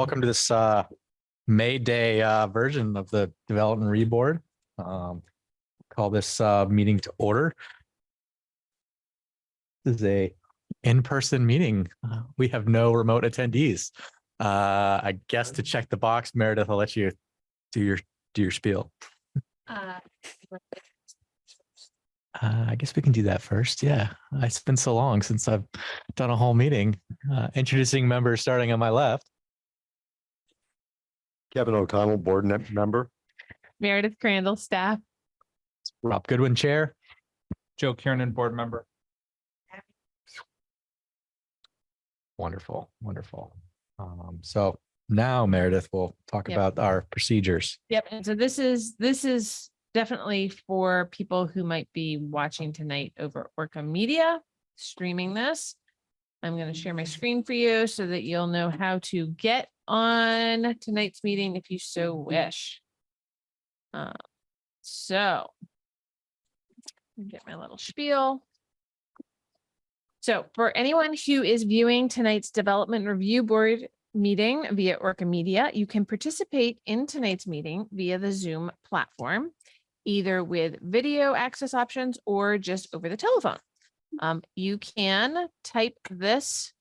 welcome to this uh, May Day uh, version of the Development Review Board. Um, Call this uh, meeting to order. This is a in-person meeting. We have no remote attendees. Uh, I guess to check the box, Meredith, I'll let you do your, do your spiel. Uh, I guess we can do that first. Yeah, it's been so long since I've done a whole meeting. Uh, Introducing members starting on my left. Kevin O'Connell, board ne- member. Meredith Crandall, staff. Rob Goodwin, Chair. Joe Kiernan, board member. Wonderful, wonderful. Um, so now Meredith will talk Yep. about our procedures. Yep. And so this is, this is definitely for people who might be watching tonight over Orca Media, streaming this. I'm going to share my screen for you so that you'll know how to get on tonight's meeting if you so wish. Uh, So. Get my little spiel. So for anyone who is viewing tonight's Development Review Board meeting via Orca Media, you can participate in tonight's meeting via the Zoom platform, either with video access options or just over the telephone. Um, you can type this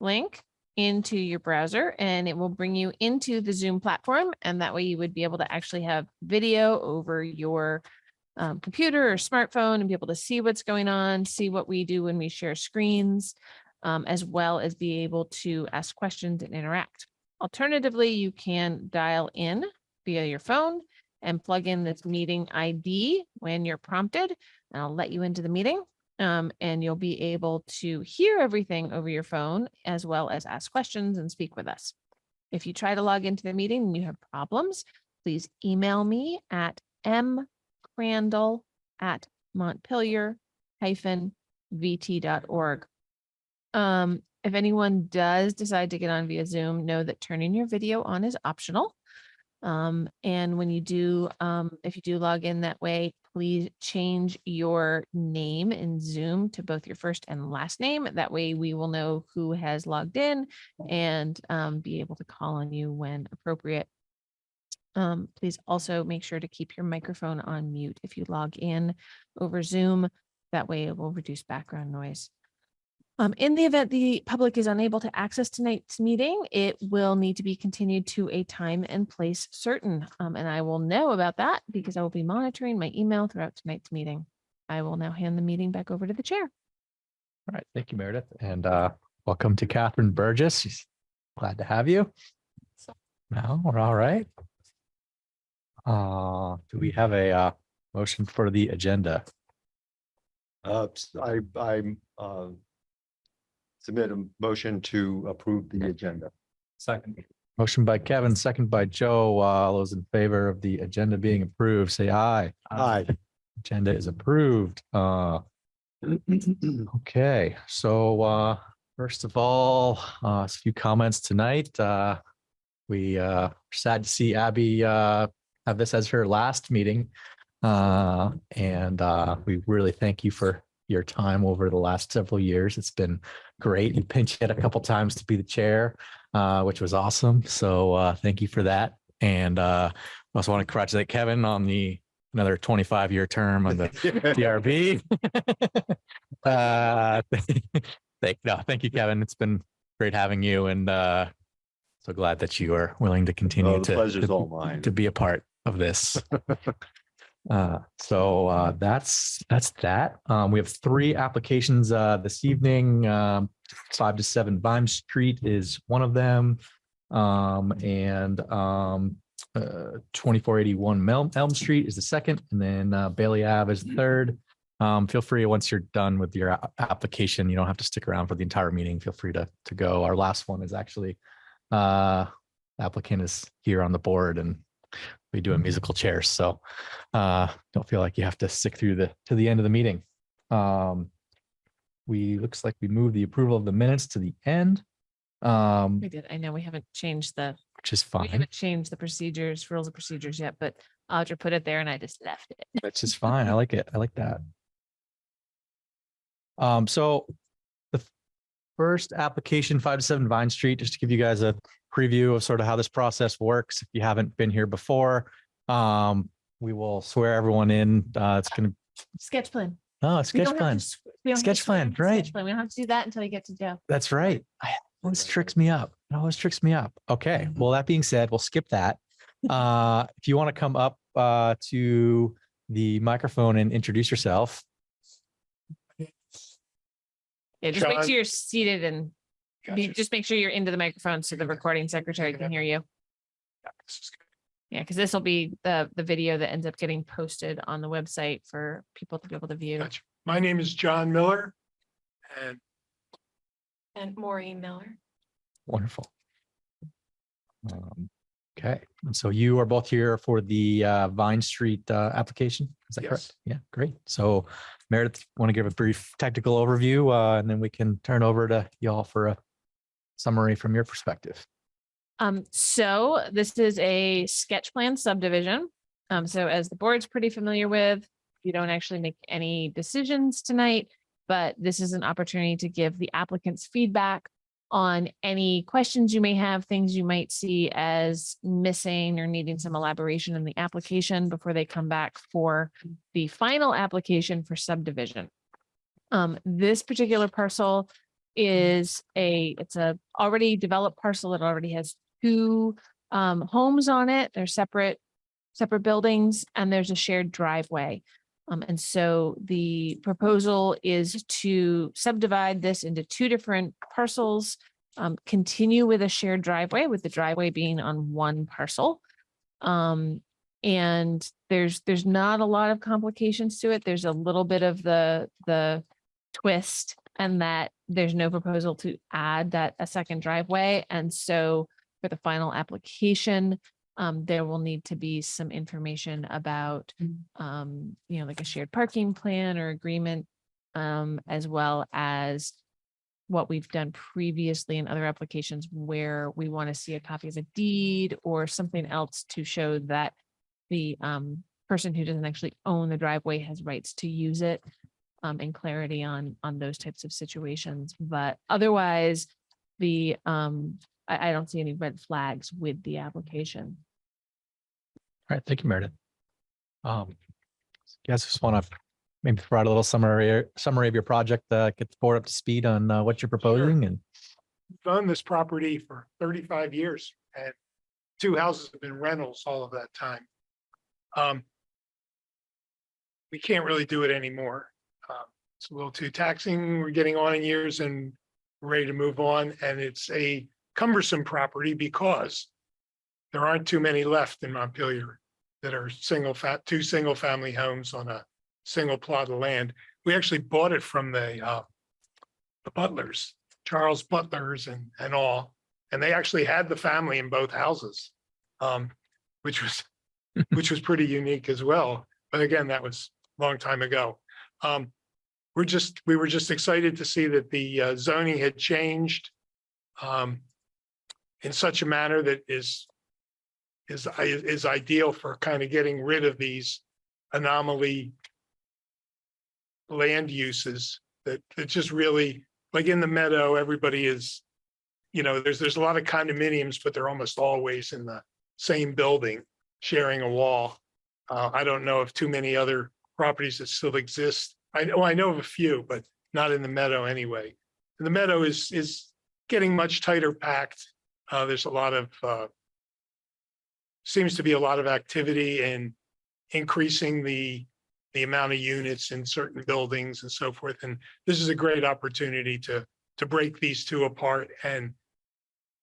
link into your browser and it will bring you into the Zoom platform. And that way you would be able to actually have video over your um, computer or smartphone and be able to see what's going on, see what we do when we share screens, um, as well as be able to ask questions and interact. Alternatively, you can dial in via your phone and plug in this meeting ID when you're prompted, and I'll let you into the meeting. Um, and you'll be able to hear everything over your phone as well as ask questions and speak with us. If you try to log into the meeting and you have problems, please email me at mcrandall at montpelier hyphen vt.org. Um, if anyone does decide to get on via Zoom, know that turning your video on is optional. Um, and when you do, um, if you do log in that way, please change your name in Zoom to both your first and last name. That way we will know who has logged in and um, be able to call on you when appropriate. Um, please also make sure to keep your microphone on mute if you log in over Zoom. That way it will reduce background noise. Um, in the event the public is unable to access tonight's meeting, it will need to be continued to a time and place certain. Um, and I will know about that because I will be monitoring my email throughout tonight's meeting. I will now hand the meeting back over to the chair. All right, thank you, Meredith, and uh, welcome to Catherine Burgess. She's Glad to have you. Now we're all right. Uh, do we have a uh, motion for the agenda? Uh, I, I, uh, submit a motion to approve the agenda. Second. Motion by Kevin, second by Joe. Uh, All those in favor of the agenda being approved, say aye. Aye. Agenda is approved. Uh, Okay, so uh, first of all, uh, a few comments tonight. Uh, we uh, are sad to see Abby uh, have this as her last meeting. Uh, and uh, we really thank you for your time over the last several years. It's been great. You pinch hit a couple times to be the chair, uh, which was awesome. So uh, thank you for that. And uh, I also want to congratulate Kevin on the another 25 year term on the DRB. uh, thank, no, thank you, Kevin. It's been great having you and uh, so glad that you are willing to continue Oh, the to, pleasure's to, all mine. to be a part of this. Uh, so uh, that's that's that. Um, we have three applications uh, this evening. Um, five to seven Vine Street is one of them. Um, and um, uh, 2481 Elm, Elm Street is the second, and then uh, Bailey Ave is the third. Um, feel free, once you're done with your application, you don't have to stick around for the entire meeting. Feel free to, to go. Our last one is actually, uh, applicant is here on the board and we do a musical chairs. So, uh, don't feel like you have to stick through the, to the end of the meeting. Um, we, looks like we moved the approval of the minutes to the end, um, We did. I know we haven't changed the, which is fine. we haven't changed the procedures, rules of procedures yet, but Audra put it there and I just left it. Which is fine. I like it. I like that. Um, so the first application, five to seven Vine Street, just to give you guys a preview of sort of how this process works. If you haven't been here before, um, we will swear everyone in. Uh, it's gonna, Sketch plan. oh, We sketch don't have to plan. we to Sketch swear plan, right. sketch plan. We don't have to do that until you get to Joe. That's right. I- it Always tricks me up. It always tricks me up. Okay, well, that being said, we'll skip that. Uh, if you want to come up uh to the microphone and introduce yourself. Yeah, just make John. sure you're seated and be- Gotcha. just make sure you're into the microphone so the recording secretary can hear you. This is good. Yeah, because this will be the, the video that ends up getting posted on the website for people to be able to view. Gotcha. My name is John Miller. And And Maureen Miller. Wonderful. Um, Okay, and so you are both here for the uh Vine Street uh application? Is that correct? Yes. Yeah, great. So Meredith, want to give a brief technical overview uh and then we can turn over to y'all for a summary from your perspective. Um, so this is a sketch plan subdivision. Um, so as the board's pretty familiar with, you don't actually make any decisions tonight, but this is an opportunity to give the applicants feedback on any questions you may have, things you might see as missing or needing some elaboration in the application before they come back for the final application for subdivision. Um, this particular parcel is a, it's a already developed parcel. It already has two um, homes on it. They're separate, separate buildings and there's a shared driveway. Um, and so the proposal is to subdivide this into two different parcels, um, continue with a shared driveway with the driveway being on one parcel. Um, and there's, there's not a lot of complications to it. There's a little bit of the, the twist and that there's no proposal to add that a second driveway. And so for the final application, um, there will need to be some information about, um, you know, like a shared parking plan or agreement, um, as well as what we've done previously in other applications where we want to see a copy of a deed or something else to show that the, um, person who doesn't actually own the driveway has rights to use it um, and clarity on, on those types of situations. But otherwise, the, um, I, I don't see any red flags with the application. All right, thank you, Meredith. Um, you guys just want to maybe provide a little summary, summary of your project, uh, get the board up to speed on uh, what you're proposing and owned this property for thirty-five years and two houses have been rentals all of that time. Um. We can't really do it anymore. It's a little too taxing. We're getting on in years and ready to move on and it's a cumbersome property because there aren't too many left in Montpelier that are single fat, two single family homes on a single plot of land. We actually bought it from the uh the Butlers, Charles Butlers and and all. And they actually had the family in both houses. Um, which was, which was pretty unique as well. But again, that was a long time ago. Um, we're just, we were just excited to see that the uh, zoning had changed. Um, in such a manner that is. Is is ideal for kind of getting rid of these anomaly. Land uses that that just really, like in the meadow, everybody is. You know, there's there's a lot of condominiums, but they're almost always in the same building, sharing a wall. Uh, I don't know of too many other properties that still exist. I know, I know of a few, but not in the meadow anyway. And the meadow is, is getting much tighter packed. Uh, there's a lot of, uh, seems to be a lot of activity in increasing the, the amount of units in certain buildings and so forth. And this is a great opportunity to, to break these two apart and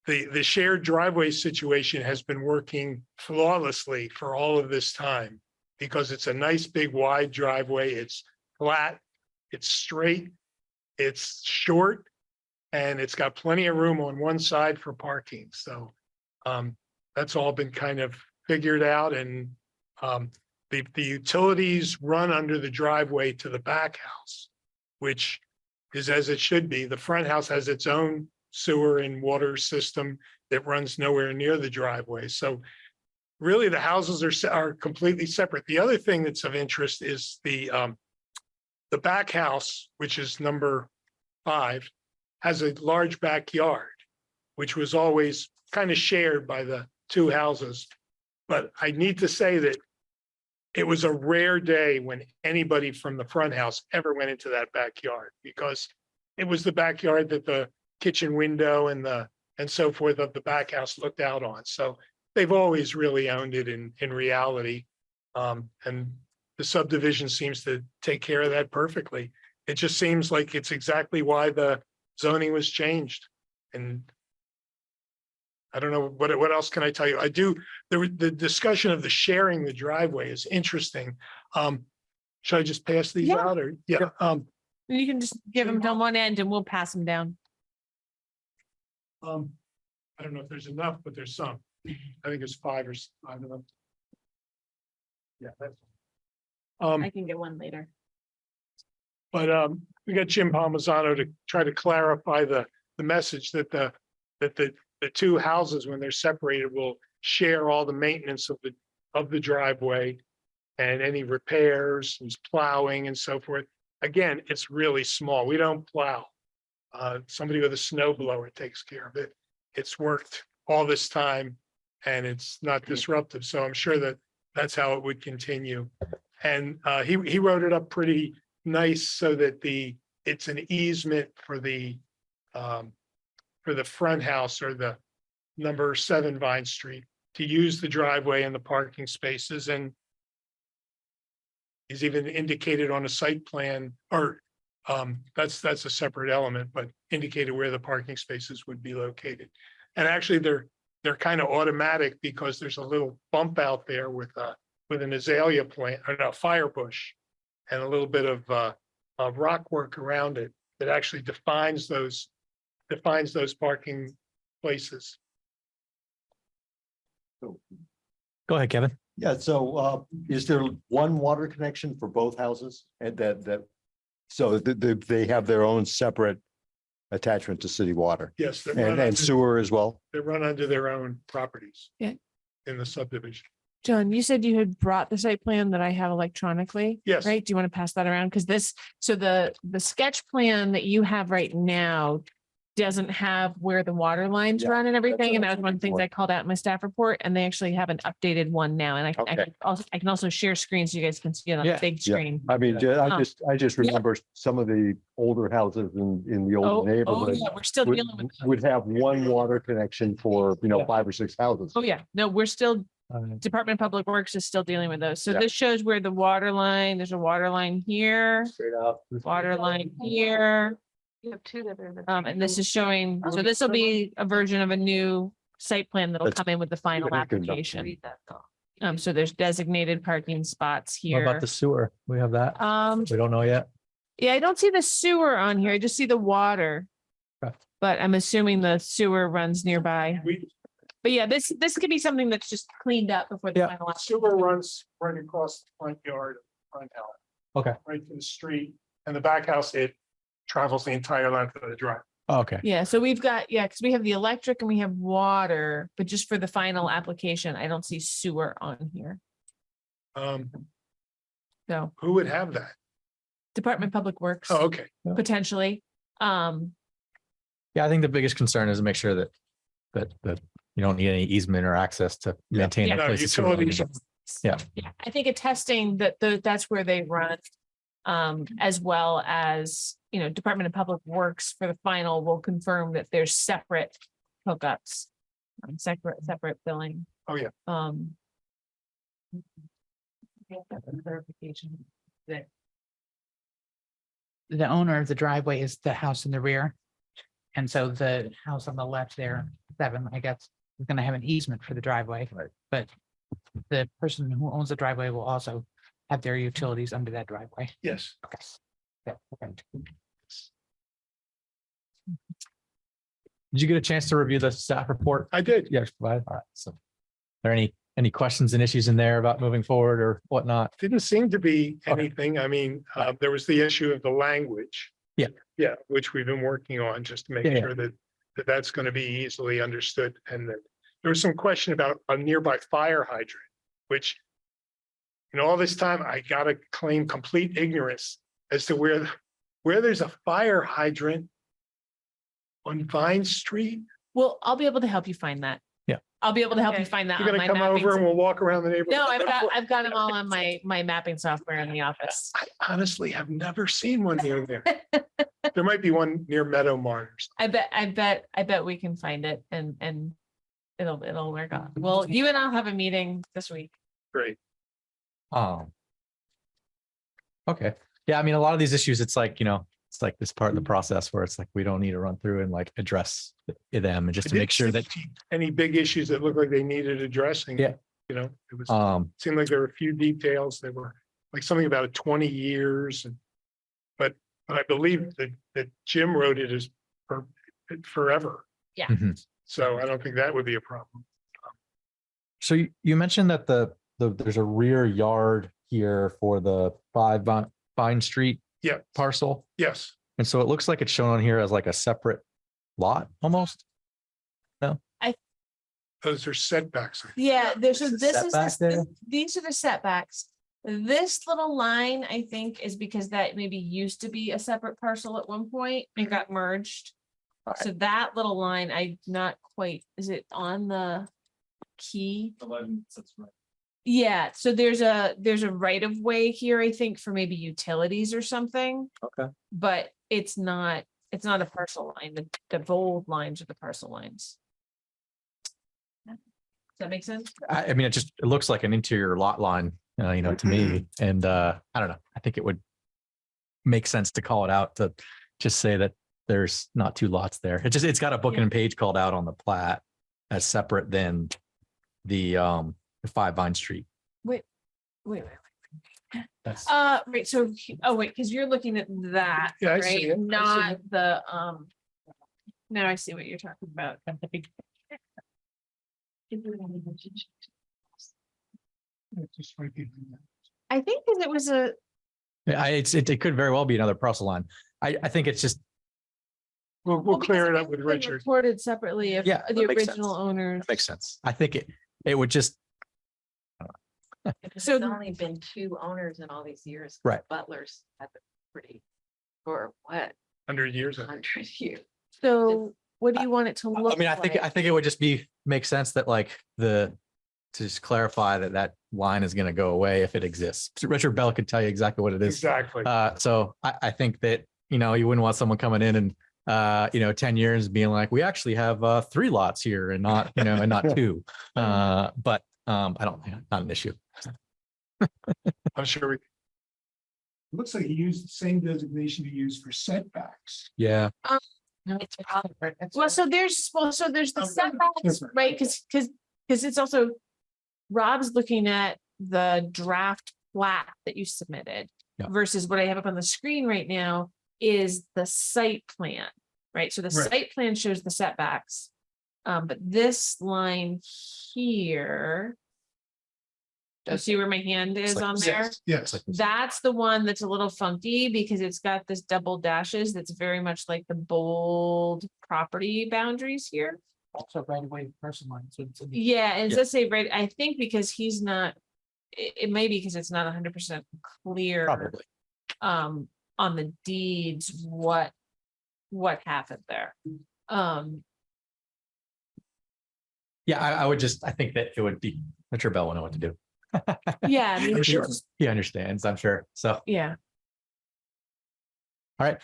the, the shared driveway situation has been working flawlessly for all of this time because it's a nice, big, wide driveway. It's flat, it's straight, it's short, and it's got plenty of room on one side for parking. So um, that's all been kind of figured out and um, the, the utilities run under the driveway to the back house, which is as it should be. The front house has its own sewer and water system that runs nowhere near the driveway. So really the houses are, are completely separate. The other thing that's of interest is the, um, the back house, which is number five, has a large backyard, which was always kind of shared by the two houses. But I need to say that it was a rare day when anybody from the front house ever went into that backyard because it was the backyard that the kitchen window and the, and so forth of the back house looked out on. So they've always really owned it in, in reality. Um, and the subdivision seems to take care of that perfectly. It just seems like it's exactly why the zoning was changed. And I don't know, what, what else can I tell you? I do, the, the discussion of the sharing the driveway is interesting. Um, should I just pass these Yeah. out or, yeah, um, You can just give them to one end and we'll pass them down. um, I don't know if there's enough, but there's some. I think it's five or, I don't know. Yeah, that's. Um, can get one later. But um, we got Jim Palmisano to try to clarify the, the message that the, that the, the two houses, when they're separated, will share all the maintenance of the, of the driveway. And any repairs, and plowing and so forth. Again, it's really small. We don't plow. Uh, somebody with a snow blower takes care of it. It's worked all this time and it's not disruptive. So I'm sure that that's how it would continue. And uh, he, he wrote it up pretty nice so that the, it's an easement for the um, for the front house or the number seven Vine Street to use the driveway and the parking spaces and he's even indicated on a site plan or um, that's, that's a separate element, but indicated where the parking spaces would be located. And actually, they're, they're kind of automatic because there's a little bump out there with a, with an azalea plant, or no, fire bush. And a little bit of, uh, of rock work around it that actually defines those, defines those parking places. Go ahead, Kevin. Yeah, so uh, is there one water connection for both houses and that, that? So th- th- they have their own separate attachment to city water Yes, they're and, run and under, sewer as well? they run under their own properties. Yeah. In the subdivision. John, you said you had brought the site plan that I have electronically, Yes, right? Do you want to pass that around? Because this, so the, the sketch plan that you have right now doesn't have where the water lines Yeah, run and everything. And I that was was one of the things I called out in my staff report and they actually have an updated one now. And I, I Okay. can also, I can also share screen so you guys can see it on Yeah. a big Yeah. screen. I mean, ju- I Um, just, I just yeah. remember some of the older houses in, in the Oh, old oh, neighborhood. yeah, we're still Would, dealing with. those. would have one water connection for, you know, Yeah. five or six houses. Oh, yeah. No, we're still, Department of Public Works is still dealing with those. So Yeah. this shows where the water line, there's a water line here, Straight out. water line here. You have two that are. the- Um, and this is showing, so this will be a version of a new site plan that'll Let's come in with the final make a note. application. Read that though. Um, so there's designated parking spots here. What about here. the sewer? We have that. Um, We don't know yet. yeah, I don't see the sewer on here. I just see the water. Okay. But I'm assuming the sewer runs nearby. we, But yeah, this, this could be something that's just cleaned up before the Yeah. final. app- sewer runs right across the front yard, of the front house. Okay. Right to the street and the back house, it travels the entire length of the drive. Okay. Yeah, so we've got, yeah, because we have the electric and we have water, but just for the final application, I don't see sewer on here. Um, So who would have that? Department of Public Works. Oh, okay. potentially. Um, Yeah, I think the biggest concern is to make sure that, that, that you don't need any easement or access to maintain. Yeah. that No, place of sewer utilities. Yeah. yeah, I think attesting that the, that's where they run. Um, as well as, you know, Department of Public Works for the final will confirm that there's separate hookups. um, Separate, separate billing. Oh, yeah. Um. Clarification that, the owner of the driveway is the house in the rear. And so the house on the left there, seven, I guess, is gonna have an easement for the driveway. Right. But the person who owns the driveway will also have their utilities under that driveway. Yes. Okay. Yeah, okay. Did you get a chance to review the staff report? I did. Yes, provided. All right. So. Are there any, any questions and issues in there about moving forward or whatnot? Didn't seem to be Okay. anything. I mean, uh, there was the issue of the language. Yeah. Yeah, which we've been working on just to make Yeah, yeah. sure that, that that's going to be easily understood. And that there was some question about a nearby fire hydrant, which in all this time, I gotta claim complete ignorance as to where, where there's a fire hydrant on Vine Street. Well, I'll be able to help you find that. Yeah. I'll be able to help you find that. You're gonna my come over and we'll walk around the neighborhood. No, I've got, I've got them all on my, my mapping software in the office. I honestly have never seen one near there. There might be one near Meadow Mars. I bet, I bet, I bet we can find it and, and it'll, it'll work out. Well, you and I'll have a meeting this week. Great. Um. Okay, yeah, I mean, a lot of these issues, it's like, you know, it's like this part of the process where it's like, we don't need to run through and like address them and just to make sure that, Any big issues that looked like they needed addressing. Yeah. You know, it was, um, seemed like there were a few details that were like something about twenty years and. But, but I believe that, that Jim wrote it as for forever. Mhm. So I don't think that would be a problem. So you, you mentioned that the, the, there's a rear yard here for the five Vine, Vine Street Yeah, parcel. yes. And so it looks like it's shown on here as like a separate lot almost. No. I those are setbacks. Yeah, there's, so this is, setback the- there? these are the setbacks. This little line, I think, is because that maybe used to be a separate parcel at one point and got merged. Okay. So that little line, I not quite, is it on the key? Yeah, so there's a, there's a right of way here, I think, for maybe utilities or something. Okay. But it's not, it's not a parcel line. The, the bold lines are the parcel lines. Does that make sense? I, I mean, it just, it looks like an interior lot line, uh, you know, to me, and, uh, I don't know, I think it would make sense to call it out to just say that there's not two lots there. It just, it's got a book Yeah. and page called out on the plat as separate than the, um, the five Vine Street. Wait, wait, wait. That's, Uh, right, so, oh, wait, because you're looking at that, Yeah, I see right? it, I see Not the, um. Now I see what you're talking about. I think because it was a, I, it's, it, it could very well be another parcel line. I, I think it's just, We'll, we'll well, clear it up with Richard. Reported separately if Yeah, the that makes original sense. owners. it makes sense. I think it, it would just, So There's So- only been two owners in all these years. 'cause Right. Butlers have been pretty, for what, Hundred years. I think. hundred years? So what do you want it to look I mean, I think, I think it would just be, make sense that like the, to just clarify that that line is gonna go away if it exists. So Richard Bell could tell you exactly what it is. Exactly. Uh, so I, I think that, you know, you wouldn't want someone coming in and, uh, you know, ten years being like, we actually have, uh, three lots here and not, you know, and not two. Uh, but, um, I don't, not an issue. I'm sure we, Looks like he used the same designation he used for setbacks. Yeah. No, It's probably, Well, so there's, well, so there's the Um, setbacks, right? Because, because, because it's also. Rob's looking at the draft plat that you submitted. Yeah. Versus what I have up on the screen right now is the site plan, right? So the Right. site plan shows the setbacks. Um, but this line here. Do you see where my hand is like- on there? Yes, yes. Like- That's the one that's a little funky because it's got this double dashes that's very much like the bold property boundaries here. Also right away, person line, so it's. in Yeah, and it Yeah. does say right, I think because he's not, it, it may be because it's not hundred percent clear. Probably. Um, on the deeds, what, what happened there. Um, Yeah, I, I would just, I think that it would be, Richard Bell will know what to do. yeah, I mean, I'm sure. it's- He understands, I'm sure. So, yeah, all right.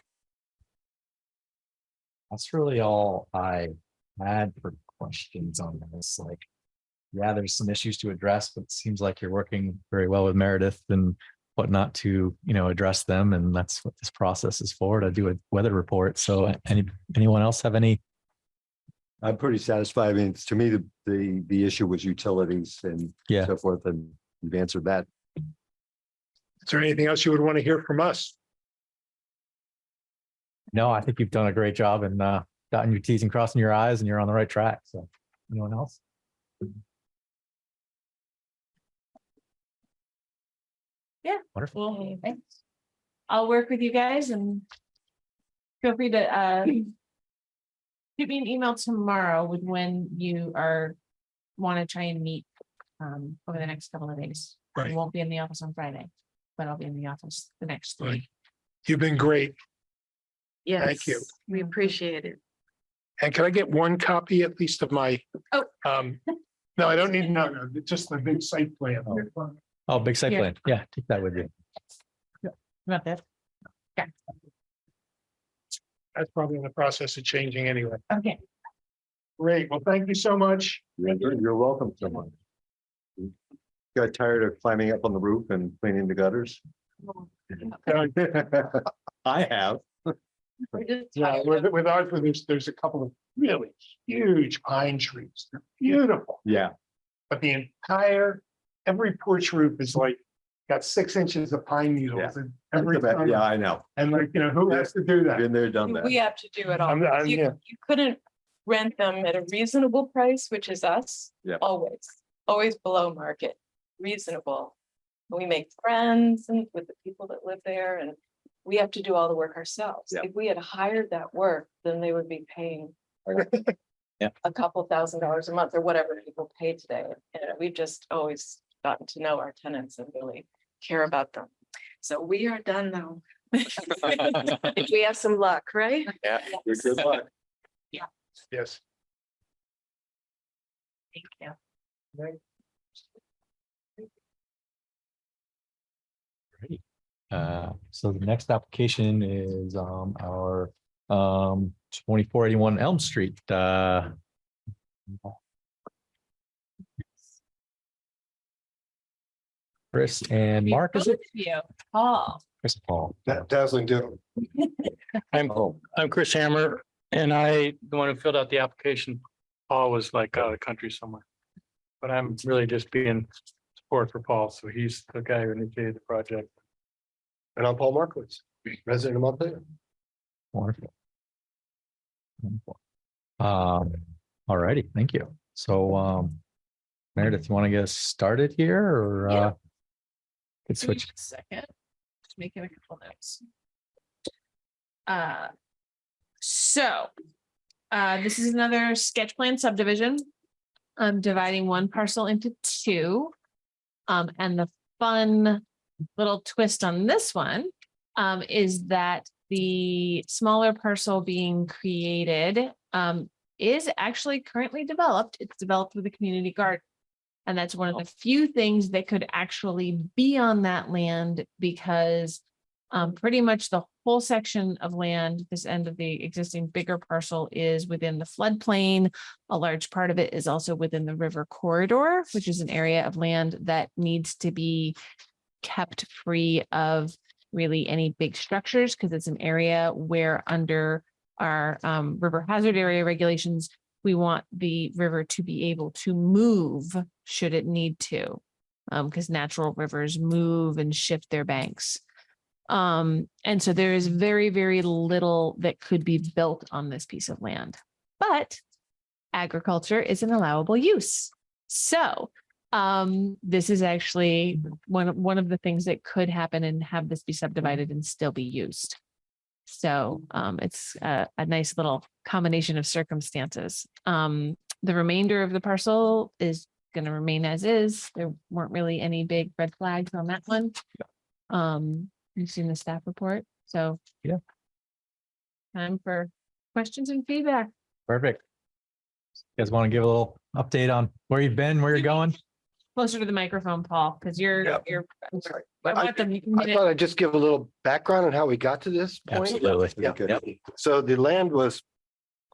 That's really all I had for questions on this, like. Yeah, there's some issues to address, but it seems like you're working very well with Meredith and whatnot to, you know, address them. And that's what this process is for, to do a weather report. So any, anyone else have any? I'm pretty satisfied. I mean, to me, the, the, the issue was utilities and Yeah. so forth, and you've answered that. is there anything else you would want to hear from us? No, I think you've done a great job and uh, dotting your Ts and crossing your Is and you're on the right track. So anyone else? Yeah. Wonderful. well, thanks. I'll work with you guys and feel free to, uh, shoot me an email tomorrow with when you are, want to try and meet, um, over the next couple of days. I won't be in the office on Friday, but I'll be in the office the next Right. three. You've been great. yes. Thank you. We appreciate it. And can I get one copy at least of my? Oh. Um, no, I don't need, no, no, just the big site plan. Oh, Oh, big site Here. plan. Yeah, take that with you. About that. That's probably in the process of changing anyway. Okay. Great. Well, thank you so much. You're you're welcome so much. Got tired of climbing up on the roof and cleaning the gutters? I have. We're just Yeah, tired with, of- with ours, there's, there's a couple of really huge pine trees. They're beautiful. Yeah, But the entire, every porch roof is like, got six inches of pine needles and every time. yeah, I know. And like, you know, who has to do that? Been there, done that. We have to do it all. I'm- I'm- You, yeah. you couldn't rent them at a reasonable price, which is us. Yep. Always, always below market, reasonable. We make friends and with the people that live there and we have to do all the work ourselves. Yep. If we had hired that work, then they would be paying Yeah. a couple thousand dollars a month or whatever people pay today. And we've just always gotten to know our tenants and really care about them. So we are done now. If we have some luck, right? Yeah. Good good luck. Yeah. Yes. Thank you. Great. Uh, so the next application is, um, our, um, twenty-four eighty-one Elm Street, uh. Chris and Mark, is it? You, Paul. Chris and Paul. Dazzling do. I'm, I'm Chris Hammer and I, the one who filled out the application, Paul was like out of the country somewhere. But I'm really just being support for Paul, so he's the guy who initiated the project. And I'm Paul Markowitz, resident of Montpelier. Wonderful. Wonderful. Um, all righty, thank you. So, um, Meredith, you want to get us started here or, Yeah. uh? Could Give me switch. a Second, just making a couple notes. Uh. So, uh, this is another sketch plan subdivision. I'm dividing one parcel into two. Um, and the fun little twist on this one, um, is that the smaller parcel being created, um, is actually currently developed. It's developed with a community garden. And that's one of the few things that could actually be on that land because um, pretty much the whole section of land, this end of the existing bigger parcel is within the floodplain. A large part of it is also within the river corridor, which is an area of land that needs to be kept free of really any big structures because it's an area where under our um, river hazard area regulations, we want the river to be able to move should it need to. Um, because natural rivers move and shift their banks. Um, and so there is very, very little that could be built on this piece of land. But agriculture is an allowable use. So um, this is actually one, one of the things that could happen and have this be subdivided and still be used. So um, it's a, a nice little combination of circumstances. Um, the remainder of the parcel is gonna remain as is. There weren't really any big red flags on that one. Um, you've seen the staff report, so. Yeah. Time for questions and feedback. Perfect. You guys want to give a little update on where you've been, where you're going? Closer to the microphone, Paul, because you're, Yeah. you're. I'm sorry. I I want the I minute- thought I'd just give a little background on how we got to this point. Absolutely. Yeah. Okay. So the land was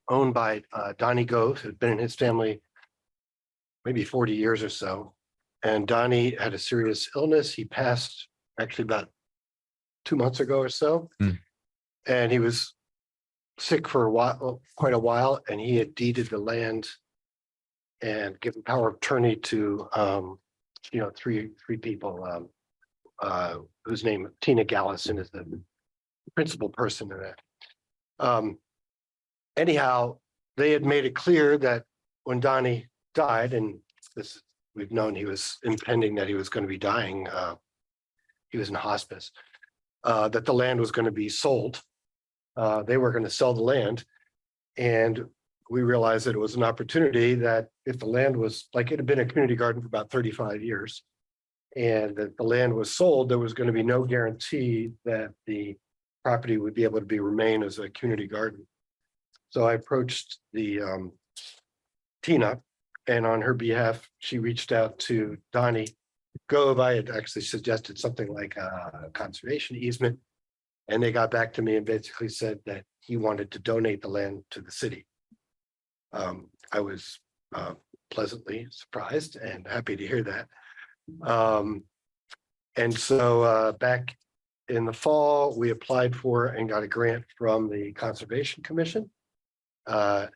owned by uh, Donnie Gove, who'd been in his family maybe forty years or so. And Donnie had a serious illness. He passed actually about two months ago or so. Hmm. And he was sick for a while, quite a while, and he had deeded the land and given power of attorney to, um, you know, three, three people, um, uh, whose name Tina Gallison is the principal person in that. Um, anyhow, they had made it clear that when Donnie died, and this, we've known he was impending that he was going to be dying, uh, he was in hospice, uh, that the land was going to be sold. Uh, they were going to sell the land. And we realized that it was an opportunity that if the land was, like it had been a community garden for about thirty-five years. And that the land was sold, there was going to be no guarantee that the property would be able to be remain as a community garden. So I approached the um. Tina, and on her behalf, she reached out to Donnie Gove. I had actually suggested something like a conservation easement. And they got back to me and basically said that he wanted to donate the land to the city. Um, I was uh pleasantly surprised and happy to hear that. Um, and so uh back in the fall, we applied for and got a grant from the Conservation Commission. Uh.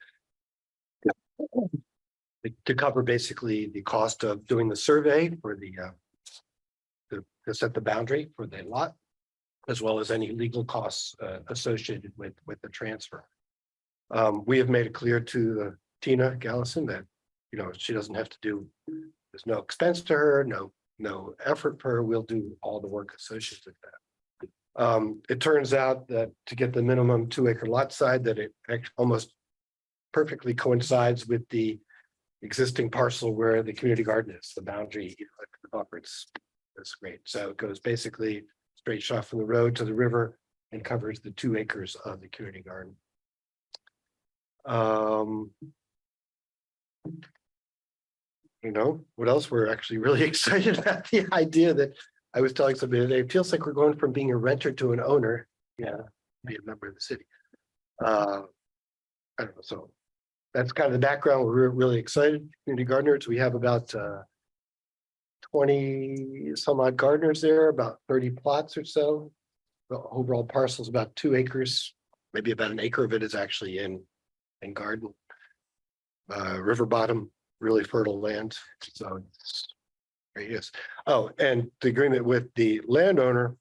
To cover basically the cost of doing the survey for the uh. To to set the boundary for the lot. As well as any legal costs uh associated with with the transfer. Um, we have made it clear to Tina Gallison that, you know, she doesn't have to do. There's no expense to her, no, no effort for her. We'll do all the work associated with that. Um, it turns out that to get the minimum two acre lot side, that it almost perfectly coincides with the existing parcel where the community garden is, the boundary, you the buffer, it's, it's great. So it goes basically straight shot from the road to the river and covers the two acres of the community garden. Um. You know, what else? We're actually really excited about the idea that I was telling somebody today, it feels like we're going from being a renter to an owner. Yeah, be a member of the city. Uh. I don't know, so that's kind of the background. We're really excited, community gardeners. We have about uh. Twenty some odd gardeners there, about thirty plots or so. The overall parcel is about two acres, maybe about an acre of it is actually in, in garden. Uh, river bottom, really fertile land, so. There he is. Oh, and the agreement with the landowner.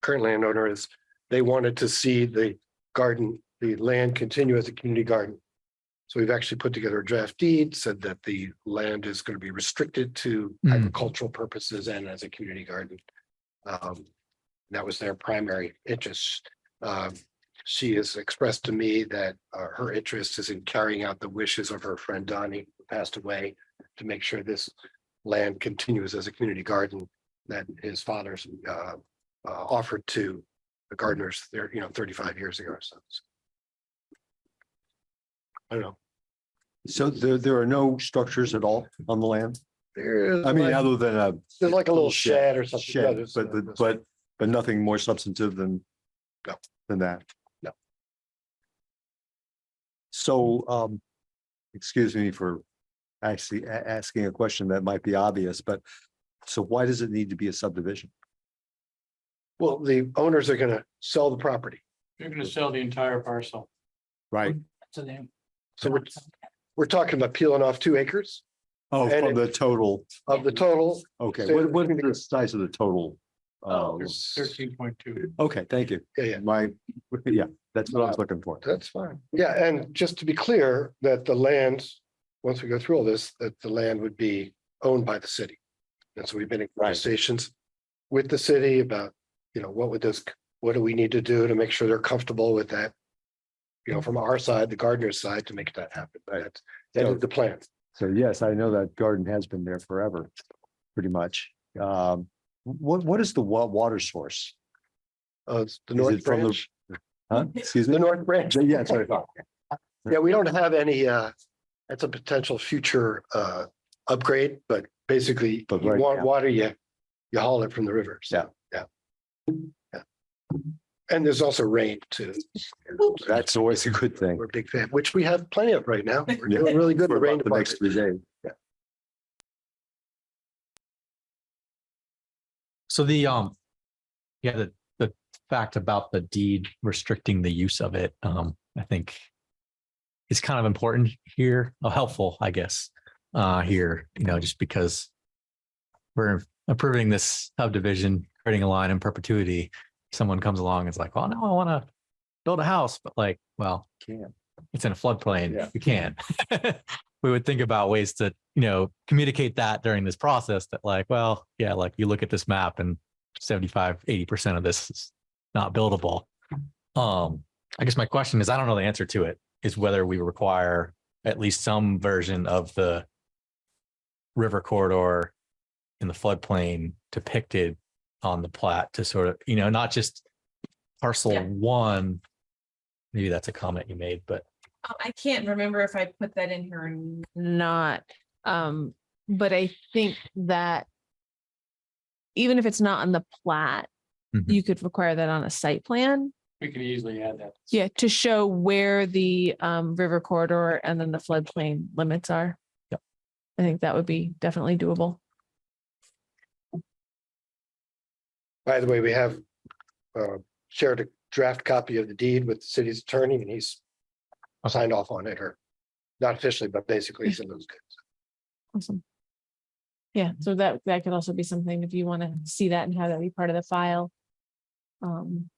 Current landowner is, they wanted to see the garden, the land continue as a community garden. So we've actually put together a draft deed, said that the land is going to be restricted to Hmm. agricultural purposes and as a community garden. Um, that was their primary interest. Um, she has expressed to me that uh, her interest is in carrying out the wishes of her friend Donnie, passed away, to make sure this land continues as a community garden that his father's uh, uh, offered to the gardeners there, you know, thirty-five years ago or so. I don't know. So there, there are no structures at all on the land? There is. I mean, like- other than a. There's like a little shed or something. Shed, there's- but, the- but, but nothing more substantive than. No. Than that. No. So, um, excuse me for actually a- asking a question that might be obvious, but so why does it need to be a subdivision? Well, the owners are gonna sell the property. You're gonna sell the entire parcel. Right? So then. So we're, we're talking about peeling off two acres Oh, And from the total, of the total. okay, Say what, the what is the size of the total? Oh, Um, Thirteen point two. Okay, thank you. Yeah, yeah, My, yeah, that's what I was looking for. that's fine. Yeah, and just to be clear, that the land, once we go through all this, that the land would be owned by the city. And so we've been in conversations with the city about, you know, what would this, what do we need to do to make sure they're comfortable with that? You know, from our side, the gardener's side, to make that happen. That's, that is the plan. So yes, I know that garden has been there forever, pretty much. Um, what, what is the wa- water source? Uh, it's the Is north it from the- branch, Huh? Excuse the me? north branch. Yeah, that's thought. Yeah, we don't have any, uh, that's a potential future, uh, upgrade, but basically, But you right want now- water, you, you haul it from the river. So, yeah. Yeah. And there's also rain too. That's always a good thing. We're a big fan, which we have plenty of right now. We're Yeah. doing really good in For the rain about the next department. three days. So the, um, yeah, the, the fact about the deed restricting the use of it, um, I think is kind of important here, uh, helpful, I guess, uh, here, you know, just because we're approving this subdivision, creating a line in perpetuity. Someone comes along and is like, well, no, I want to build a house, but like, well, Can't. it's in a floodplain. Yeah. You can't. we would think about ways to, you know, communicate that during this process that like, well, yeah, like you look at this map and 75, 80% of this is not buildable. Um, I guess my question is, I don't know the answer to it, is whether we require at least some version of the river corridor in the floodplain depicted on the plat to sort of, you know, not just parcel Yeah. one. Maybe that's a comment you made, but Um, I can't remember if I put that in here or not, um, but I think that even if it's not on the plat, Mhm. you could require that on a site plan. We could easily add that. Yeah, to show where the um river corridor and then the floodplain limits are. Yep. I think that would be definitely doable. By the way, we have uh, shared a draft copy of the deed with the city's attorney and he's signed off on it or not officially, but basically he's in those good. Awesome. Yeah, so that that could also be something if you want to see that and have that be part of the file. Um,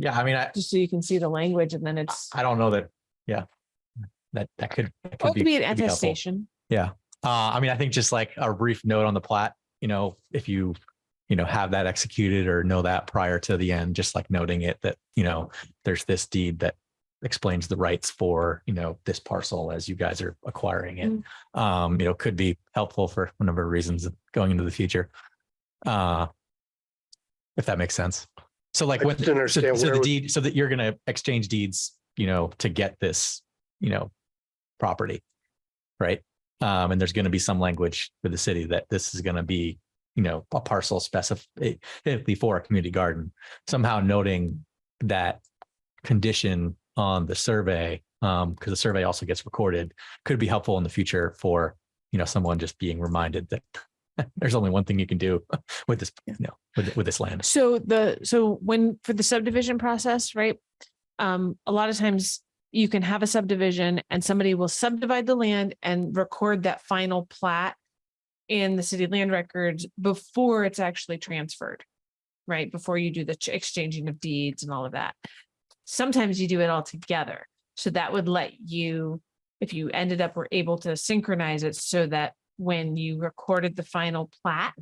Yeah, I mean, I, just so you can see the language and then it's, I don't know that, yeah. That, that could. that or it could be an could helpful. attestation. Uh, I mean, I think just like a brief note on the plat, you know, if you, you know, have that executed or know that prior to the end, just like noting it that, you know, there's this deed that explains the rights for, you know, this parcel as you guys are acquiring it. Mm. Um, you know, could be helpful for a number of reasons going into the future. Uh, if that makes sense. So like I when, so so the would- deed, so that you're gonna exchange deeds, you know, to get this, you know, property. Right? Um, and there's gonna be some language for the city that this is gonna be, you know, a parcel specifically for a community garden. Somehow noting that condition on the survey, um, because the survey also gets recorded, could be helpful in the future for, you know, someone just being reminded that there's only one thing you can do with this, you know, with, with this land. So the, so when, for the subdivision process, right? Um, a lot of times you can have a subdivision and somebody will subdivide the land and record that final plat in the city land records before it's actually transferred, right? Before you do the exchanging of deeds and all of that. Sometimes you do it all together. So that would let you, if you ended up were able to synchronize it so that when you recorded the final plat,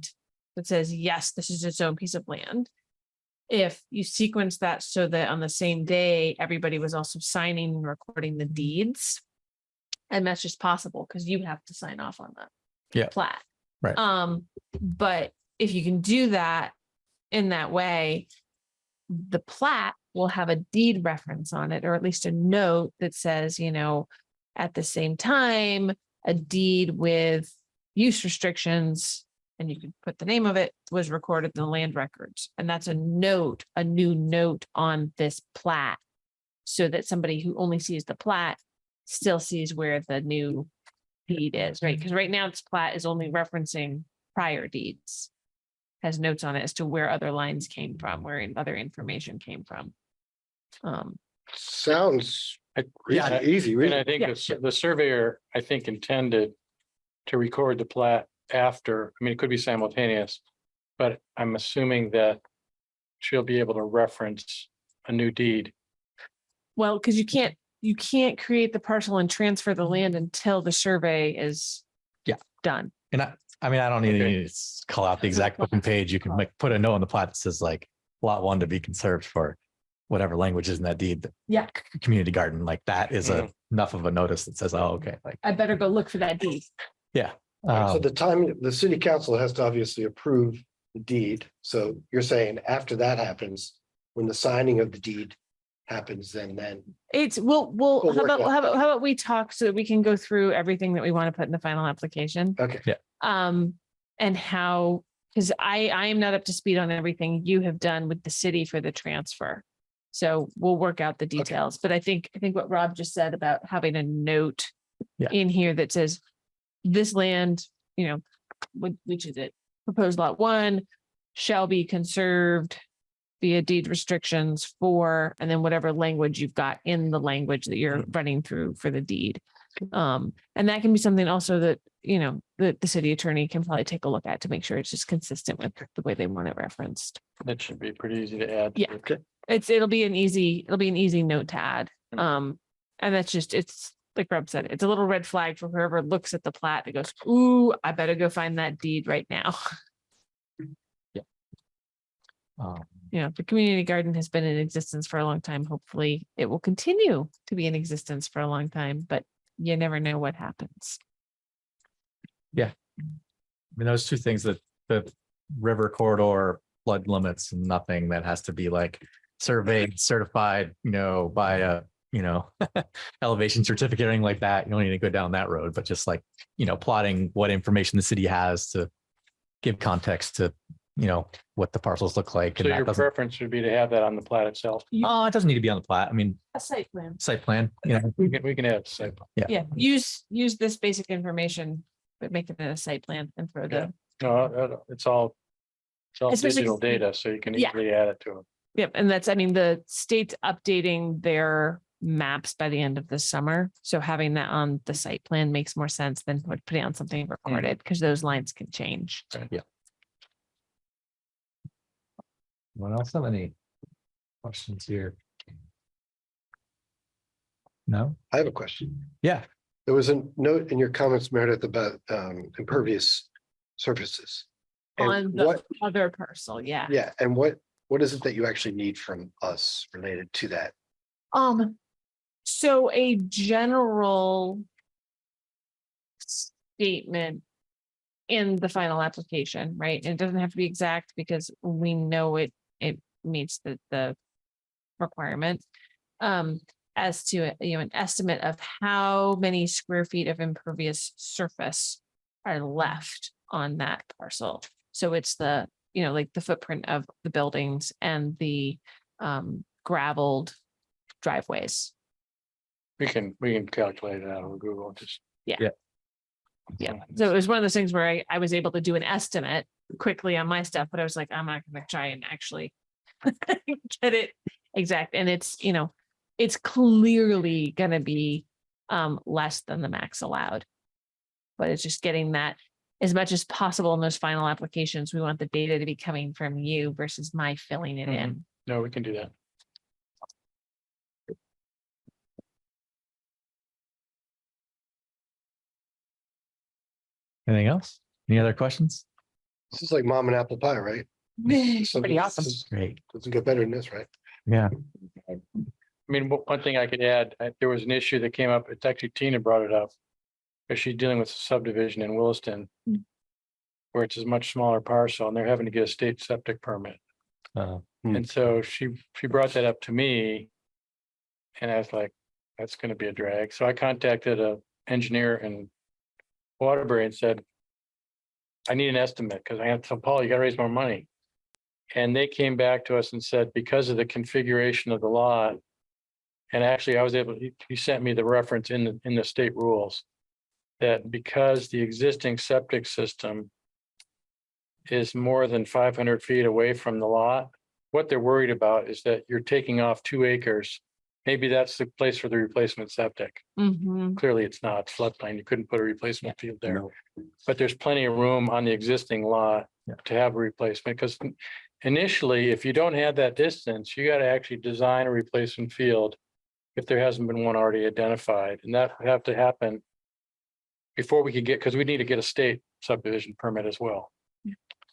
that says, yes, this is its own piece of land. If you sequence that so that on the same day, everybody was also signing and recording the deeds. And that's just possible because you have to sign off on that. Yeah. Plat. Right. Um, but if you can do that in that way, the plat will have a deed reference on it, or at least a note that says, you know, at the same time, a deed with use restrictions, and you could put the name of it, was recorded in the land records. And that's a note, a new note on this plat. So that somebody who only sees the plat still sees where the new deed is, right? Because right now this plat is only referencing prior deeds. Has notes on it as to where other lines came from, where in- other information came from. Um, Sounds yeah, easy, easy, And really. I think Yeah. the the surveyor, I think intended to record the plat after, I mean, it could be simultaneous. But I'm assuming that she'll be able to reference a new deed. well, because you can't, you can't create the parcel and transfer the land until the survey is. Yeah. Done. And I, I mean, I don't need Okay. to s- call out the exact booking page. You can like put a note on the plat that says like lot one to be conserved for whatever language is in that deed. Yeah. c- Community garden, like that is a Mhm. enough of a notice that says, oh, okay, like, I better go look for that deed. So um, the time, the city council has to obviously approve the deed. So you're saying after that happens, when the signing of the deed happens, then then. It's, well, well, We'll how work about, that how about, how about we talk so that we can go through everything that we want to put in the final application? Okay. Um, and how, because I, I am not up to speed on everything you have done with the city for the transfer. So we'll work out the details, but I think, I think what Rob just said about having a note Yeah. in here that says this land, you know, which, is it? Proposed lot one shall be conserved via deed restrictions for, and then whatever language you've got in the language that you're running through for the deed. Um, and that can be something also that, you know, that the city attorney can probably take a look at to make sure it's just consistent with the way they want it referenced. That should be pretty easy to add. Yeah. Okay. It's, it'll be an easy, it'll be an easy note to add. Mm. Um, and that's just, it's like Rob said, it's a little red flag for whoever looks at the plat and goes, ooh, I better go find that deed right now. Yeah. Um, You know, the community garden has been in existence for a long time. Hopefully it will continue to be in existence for a long time, but you never know what happens. Yeah. I mean, those two things that the river corridor flood limits, and nothing that has to be like surveyed, certified, you know, by a you know, elevation certificate or anything like that. You don't need to go down that road, but just like, you know, plotting what information the city has to give context to, you know, what the parcels look like. So and your doesn't, preference would be to have that on the plat itself. oh, it doesn't need to be on the plat. I mean, A site plan. site plan, you know, We can, we can add site. plan. Yeah, use, use this basic information, but make it a site plan and throw the, No, it's all. It's all Especially- digital data, so you can Yeah. easily add it to it. yep, and that's, I mean, the state's updating their maps by the end of the summer. So having that on the site plan makes more sense than putting on something recorded, because those lines can change. Yeah. What else have any questions here? No? I have a question. Yeah, There was a note in your comments, Meredith, about um impervious surfaces. And On the what, other parcel, yeah. yeah, and what, what is it that you actually need from us related to that? Um, so a general statement in the final application, right? And it doesn't have to be exact because we know it, it meets the, the requirement. Um, as to, you know, an estimate of how many square feet of impervious surface are left on that parcel. So it's the, you know, like the footprint of the buildings and the um gravelled driveways. We can, we can calculate it out of Google, just. Yeah, so it was one of those things where I, I was able to do an estimate quickly on my stuff, but I was like, I'm not gonna try and actually get it exact, and it's, you know, it's clearly gonna be um less than the max allowed. But it's just getting that as much as possible in those final applications. We want the data to be coming from you versus my filling it in. No, we can do that. Anything else? Any other questions? This is like mom and apple pie, right? So Pretty this awesome. is- Great. Doesn't get better than this, right? Yeah, I mean, one one thing I could add, uh, there was an issue that came up, it's actually Tina brought it up. Because she's dealing with a subdivision in Williston. Mm. Where it's a much smaller parcel and they're having to get a state septic permit. uh, Hmm. And so she, she brought that up to me. And I was like, that's gonna be a drag. So I contacted a engineer in Waterbury and said. I need an estimate because I have to, Paul, you gotta raise more money. And they came back to us and said, because of the configuration of the lot. And actually, I was able, he, he sent me the reference in the, in the state rules. That because the existing septic system. Is more than five hundred feet away from the lot. What they're worried about is that you're taking off two acres. Maybe that's the place for the replacement septic. Mhm. Clearly, it's not It's floodplain. You couldn't put a replacement field there. No. But there's plenty of room on the existing lot Yeah. to have a replacement, because initially, if you don't have that distance, you gotta actually design a replacement field. If there hasn't been one already identified, and that would have to happen. Before we could get, because we need to get a state subdivision permit as well.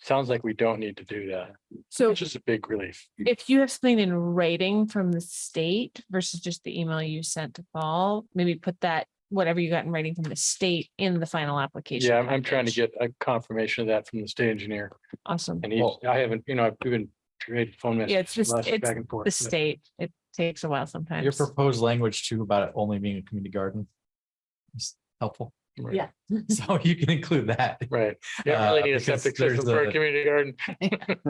Sounds like we don't need to do that, So which is a big relief. if you have something in writing from the state versus just the email you sent to Paul, maybe put that, whatever you got in writing from the state in the final application. Yeah, I'm, I'm trying to package. get a confirmation of that from the state engineer, Awesome. and he's, I haven't, you know, I've been trading phone Yeah, it's messages. just, last it's back and forth. the but- state. It takes a while sometimes. your sometimes. proposed language too about it only being a community garden. is helpful. Right. Yeah. So you can include that. Right, yeah, really Uh, need a because septic there's system for a a- community garden.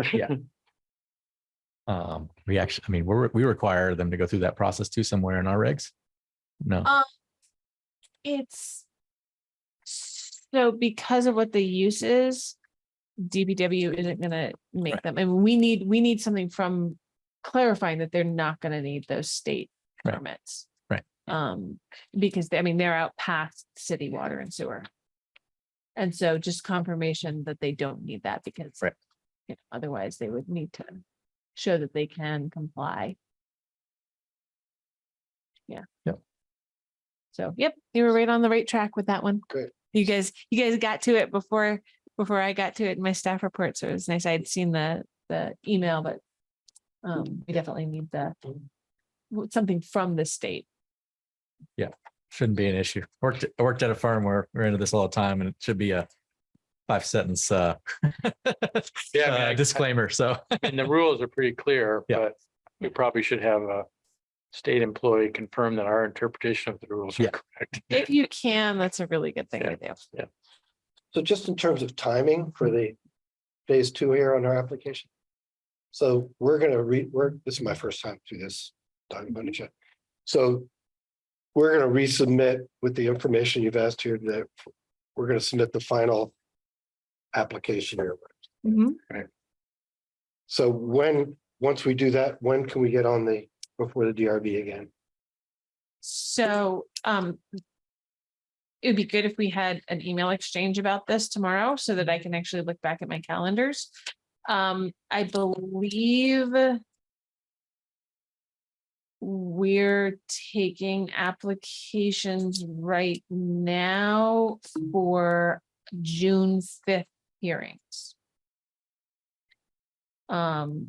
Yeah. Um, we actually, I mean, we're, we require them to go through that process too somewhere in our regs. No, Um, It's. So because of what the use is. DBW isn't gonna make Right. them, and we need, we need something from clarifying that they're not gonna need those state Right. permits. Right. Um, because I mean, they're out past city water and sewer. And so just confirmation that they don't need that because. Right. you know, Otherwise, they would need to show that they can comply. Yeah. Yep. So, yep, you were right on the right track with that one. Good. You guys, you guys got to it before, before I got to it in my staff report, so it was nice. I'd seen the, the email, but. Um, we definitely need the. Something from the state. Shouldn't be an issue. Worked, I worked at a farm where we're into this all the time and it should be a five sentence uh Yeah, I mean, uh, I- disclaimer. So And the rules are pretty clear, Yeah. but we probably should have a state employee confirm that our interpretation of the rules are correct. If you can, that's a really good thing to do. Yeah. So just in terms of timing for the phase two here on our application. So we're gonna read, we're, this is my first time through this document. yet. So we're gonna resubmit with the information you've asked here that we're gonna submit the final application here. Mhm. So when, once we do that, when can we get on the, before the DRB again? So, um. It would be good if we had an email exchange about this tomorrow so that I can actually look back at my calendars. Um, I believe. We're taking applications right now for June fifth hearings. Um.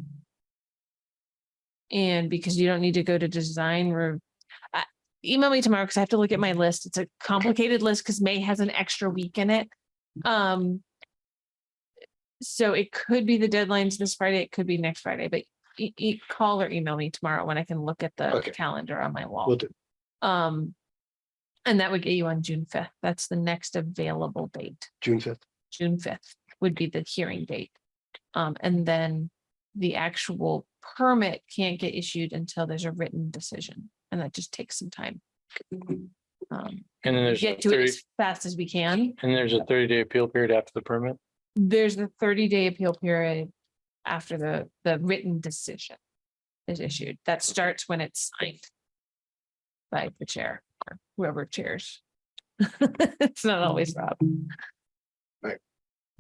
And because you don't need to go to design re- I- email me tomorrow because I have to look at my list. It's a complicated list because May has an extra week in it. Um. So it could be the deadlines this Friday, it could be next Friday, but e- e- call or email me tomorrow when I can look at the Okay. calendar on my wall. We'll do. Um. And that would get you on June fifth. That's the next available date. June fifth. June fifth would be the hearing date. Um, and then the actual permit can't get issued until there's a written decision, and that just takes some time. Um, And then there's, a get to it 30 as fast as we can. and there's a thirty day appeal period after the permit. There's the thirty day appeal period after the, the written decision is mm-hmm. issued. That starts when it's signed by the chair or whoever chairs. It's not mm-hmm. always Rob. Right.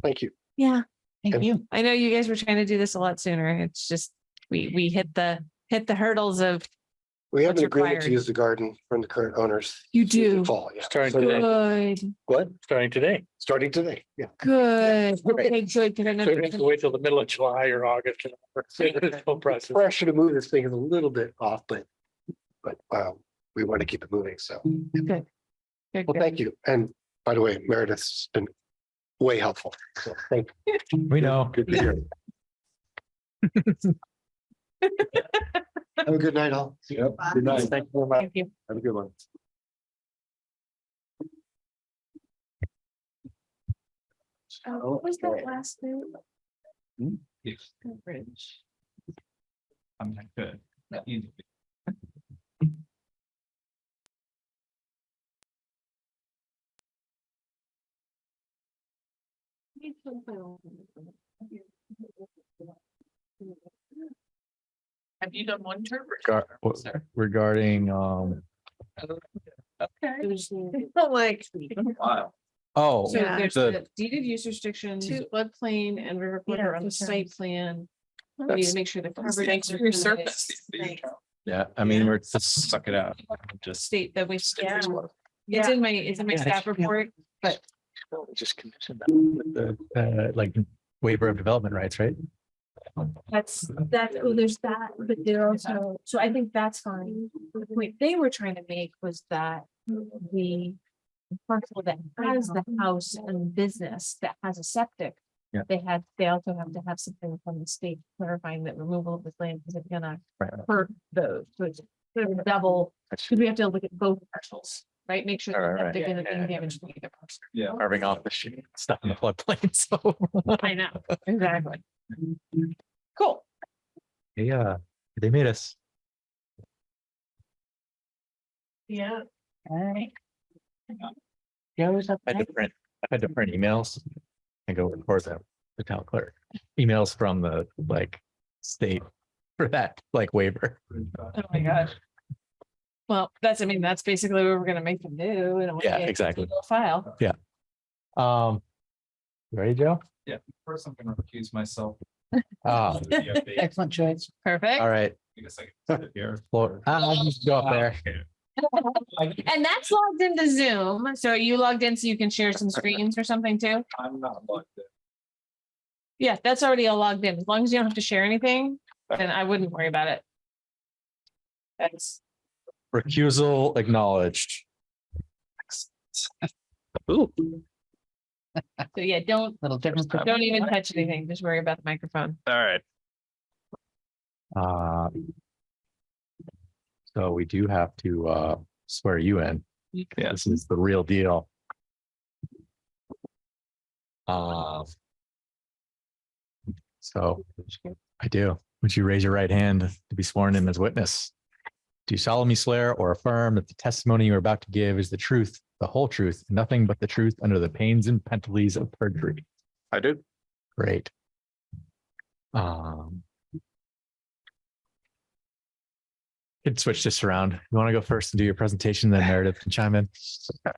Thank you. Yeah. Thank you. I know you guys were trying to do this a lot sooner. It's just, we, we hit the, hit the hurdles of, We have What's an agreement to required? use the garden from the current owners. you do. Fall, yeah. Starting So- today. Good, What? Starting today. Starting today, yeah. good. Okay, good. 'cause I know So we don't have to wait till the middle of July or August. This whole process. Pressure to move this thing is a little bit off, but, but, um, we want to keep it moving, so. Good. Good, Well, good. thank you. And by the way, Meredith's been way helpful. So thank you. We know. Good to hear. Have a good night, all. Yep. Good night. Thank you very much. Thank you. Have a good one. Oh, What was that last name? Hmm? Yes, Bridge. I'm not good. Easy. Have you done one term? Gar- what- Regarding, um, Okay. Like. Wow. oh, So Yeah. there's The- the deeded use restrictions, Two. floodplain and river Yeah, corridor on the two site plan. We need to make sure the coverage. Thanks for your service. yeah, I mean, we're just suck it out. Just, State that we. Yeah. It's in my, it's in my Yeah, staff yeah. report, but Just condition that. With the uh, like waiver of development rights, right? That's, that, oh, there's that, but there also, so I think that's fine. The point they were trying to make was that the parcel that has the house and business that has a septic. Yeah. They had, they also have to have something from the state clarifying that removal of this land isn't gonna Right. hurt those, so it's sort of double, because we have to look at both parcels, right? Make sure. Right, that right, septic yeah, isn't being yeah. damaged from either parcel. Yeah. Carving off the shit stuff in the floodplain, so. I know, exactly. Cool. Yeah, they made us. Yeah. Alright. Joe's up. I had to print, I had to print emails and go record them, the town clerk, emails from the like state for that like waiver. Oh my gosh. Well, that's, I mean, that's basically what we're gonna make them do. in a way, Yeah, it's a exactly. little File. Yeah. Um, you ready, Joe? Yeah, first I'm gonna recuse myself. Ah, The update. Excellent choice. Perfect. all right, I guess I can sit here. Floor, I'll just go up there. And that's logged into Zoom. So are you logged in so you can share some screens or something too? I'm not logged in. Yeah, that's already all logged in. As long as you don't have to share anything, then I wouldn't worry about it. That's, Recusal acknowledged. Ooh, so yeah, don't, Little different. don't even touch anything. Just worry about the microphone. all right. Uh. So we do have to uh swear you in. Yeah. This is the real deal. Um. So I do. Would you raise your right hand to be sworn in as witness? Do you solemnly swear or affirm that the testimony you are about to give is the truth, the whole truth, and nothing but the truth under the pains and penalties of perjury? I do. Great. Um. Could switch this around. You want to go first and do your presentation, then Meredith can chime in?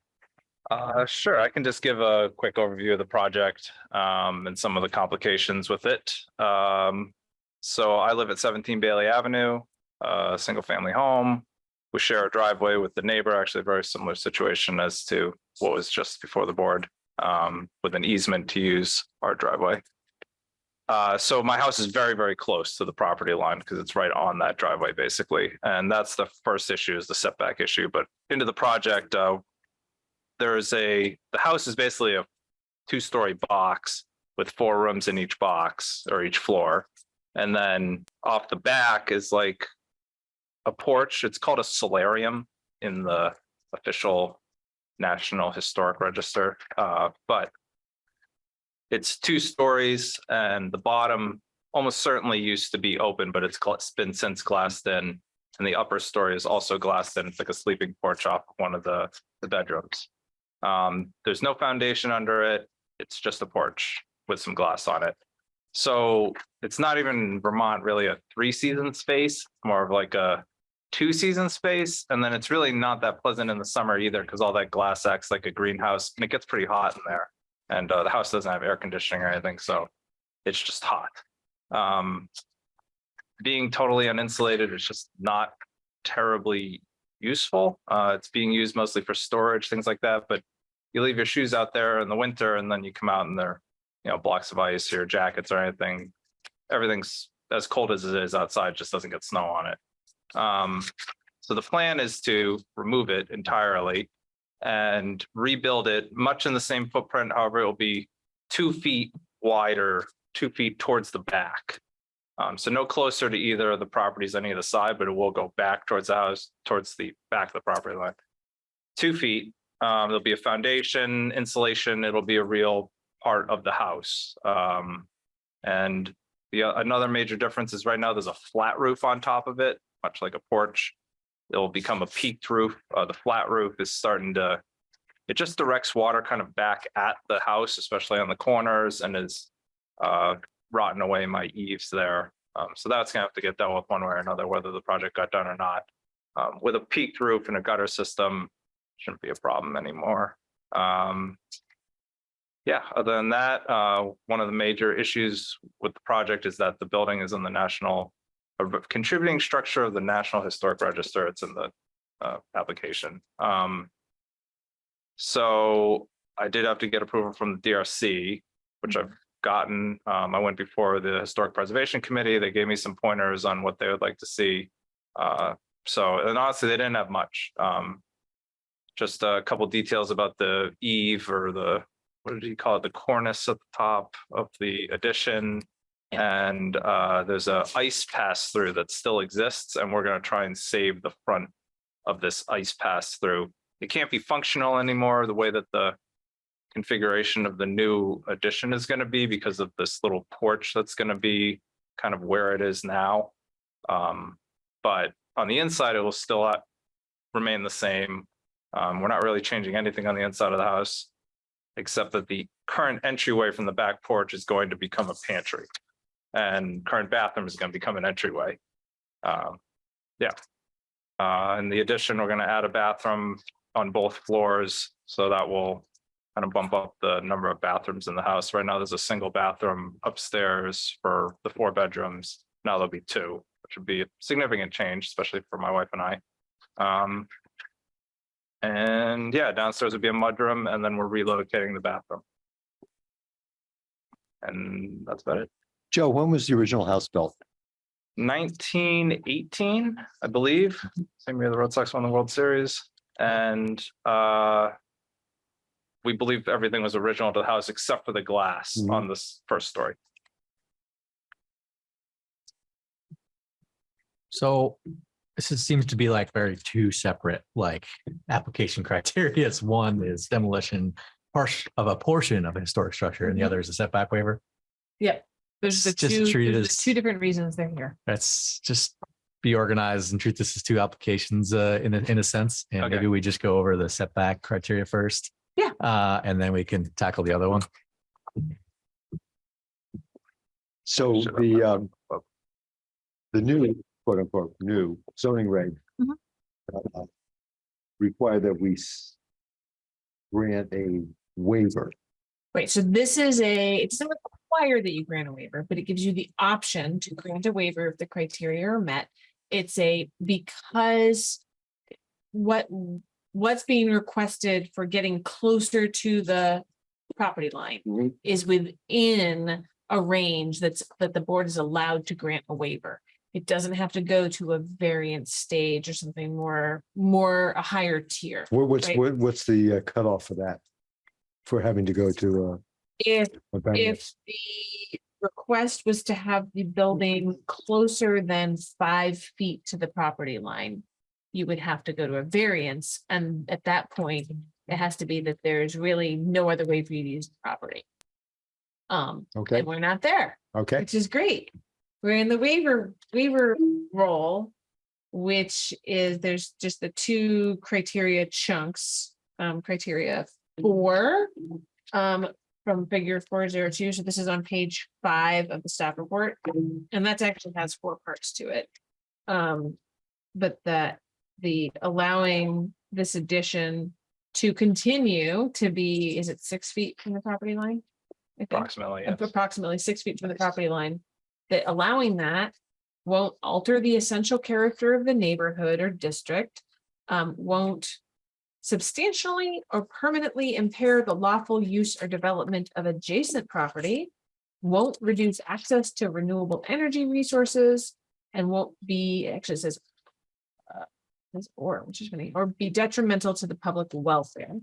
Uh, sure, I can just give a quick overview of the project, um, and some of the complications with it. Um, so I live at seventeen Bailey Avenue, a single-family home. We share a driveway with the neighbor, actually a very similar situation as to what was just before the board, um, with an easement to use our driveway. Uh, so my house is very, very close to the property line because it's right on that driveway, basically. And that's the first issue is the setback issue, but into the project, uh, there is a, the house is basically a two-story box with four rooms in each box or each floor. And then off the back is like a porch. It's called a solarium in the official National Historic Register. Uh, but it's two stories and the bottom almost certainly used to be open, but it's been since glassed in. And the upper story is also glassed in. It's like a sleeping porch off one of the, the bedrooms. Um, there's no foundation under it. It's just a porch with some glass on it. So it's not even Vermont really a three season space, more of like a two season space. And then it's really not that pleasant in the summer either because all that glass acts like a greenhouse and it gets pretty hot in there. And uh, the house doesn't have air conditioning or anything, so it's just hot. Um, being totally uninsulated is just not terribly useful. Uh, it's being used mostly for storage, things like that, but you leave your shoes out there in the winter and then you come out and they're, you know, blocks of ice or jackets or anything. Everything's as cold as it is outside, just doesn't get snow on it. Um, so the plan is to remove it entirely and rebuild it much in the same footprint. However, it will be two feet wider, two feet towards the back. Um, so no closer to either of the properties on either side, but it will go back towards the house, towards the back of the property line. Two feet, um, there'll be a foundation, insulation, it'll be a real part of the house. Um, and the, another major difference is right now there's a flat roof on top of it, much like a porch. It'll become a peaked roof. Uh, the flat roof is starting to, it just directs water kind of back at the house, especially on the corners and is uh, rotting away my eaves there. Um, so that's gonna have to get dealt with one way or another, whether the project got done or not. Um, with a peaked roof and a gutter system, shouldn't be a problem anymore. Um, yeah, other than that, uh, one of the major issues with the project is that the building is in the national a contributing structure of the National Historic Register. It's in the uh, application. Um, so I did have to get approval from the DRC, which I've gotten. Um, I went before the Historic Preservation Committee. They gave me some pointers on what they would like to see. Uh, so, and honestly, they didn't have much. Um, just a couple details about the eave or the, what did he call it? The cornice at the top of the addition. And uh, there's a ice pass through that still exists and we're gonna try and save the front of this ice pass through. It can't be functional anymore, the way that the configuration of the new addition is gonna be because of this little porch that's gonna be kind of where it is now. Um, but on the inside, it will still remain the same. Um, we're not really changing anything on the inside of the house, except that the current entryway from the back porch is going to become a pantry. And current bathroom is going to become an entryway. Um, yeah. Uh, in the addition, we're going to add a bathroom on both floors, so that will kind of bump up the number of bathrooms in the house. Right now, there's a single bathroom upstairs for the four bedrooms. Now there'll be two, which would be a significant change, especially for my wife and I. Um, and yeah, downstairs would be a mudroom, and then we're relocating the bathroom. And that's about it. Joe, when was the original house built? Nineteen eighteen, I believe, same year the Red Sox won the World Series, and uh. We believe everything was original to the house except for the glass Mhm. on this first story. So this is, seems to be like very two separate, like, application criteria. It's One is demolition part of a portion of a historic structure and the other is a setback waiver. There's the just two, treated there's as- two different reasons they're here. Let's just be organized and treat this as two applications uh in a in a sense. And Okay. maybe we just go over the setback criteria first. Yeah. Uh, and then we can tackle the other one. So the, um, the new, quote unquote, new zoning reg Mhm. uh, require that we grant a waiver. Right, so this is a, it doesn't require that you grant a waiver, but it gives you the option to grant a waiver if the criteria are met. It's a, because what, what's being requested for getting closer to the property line Mhm. is within a range that's, that the board is allowed to grant a waiver. It doesn't have to go to a variance stage or something more, more a higher tier. What, what's, Right. what, what's the uh, cutoff for that? For having to go to uh, If a, a variance? if the request was to have the building closer than five feet to the property line, you would have to go to a variance, and at that point, it has to be that there's really no other way for you to use the property. Um, Okay, and we're not there, okay, which is great. We're in the waiver, waiver role, which is, there's just the two criteria chunks, um, criteria four, um, from figure four zero two, so this is on page five of the staff report, and that actually has four parts to it. Um, but that the allowing this addition to continue to be, is it six feet from the property line? I think Approximately, yes. approximately six feet from the property line, that allowing that won't alter the essential character of the neighborhood or district, um, won't substantially or permanently impair the lawful use or development of adjacent property, won't reduce access to renewable energy resources, and won't be, actually says uh, says or, which is funny, or be detrimental to the public welfare.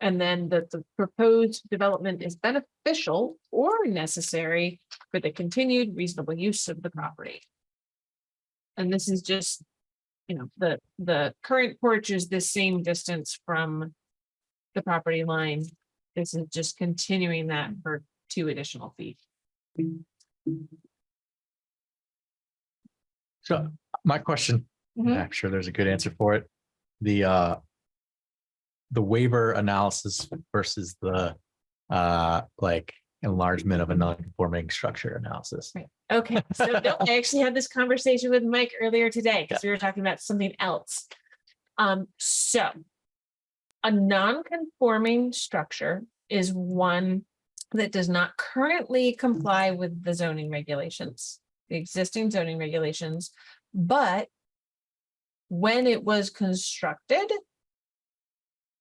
And then that the proposed development is beneficial or necessary for the continued reasonable use of the property. And this is just, you know, the, the current porch is the same distance from the property line. This is just continuing that for two additional feet. So my question, Mhm. I'm sure there's a good answer for it. The uh. The waiver analysis versus the uh like enlargement of a non-conforming structure analysis. Right. Okay, so no, I actually had this conversation with Mike earlier today, because we were talking about something else. Um, so. A non-conforming structure is one that does not currently comply with the zoning regulations. The existing zoning regulations, but. When it was constructed.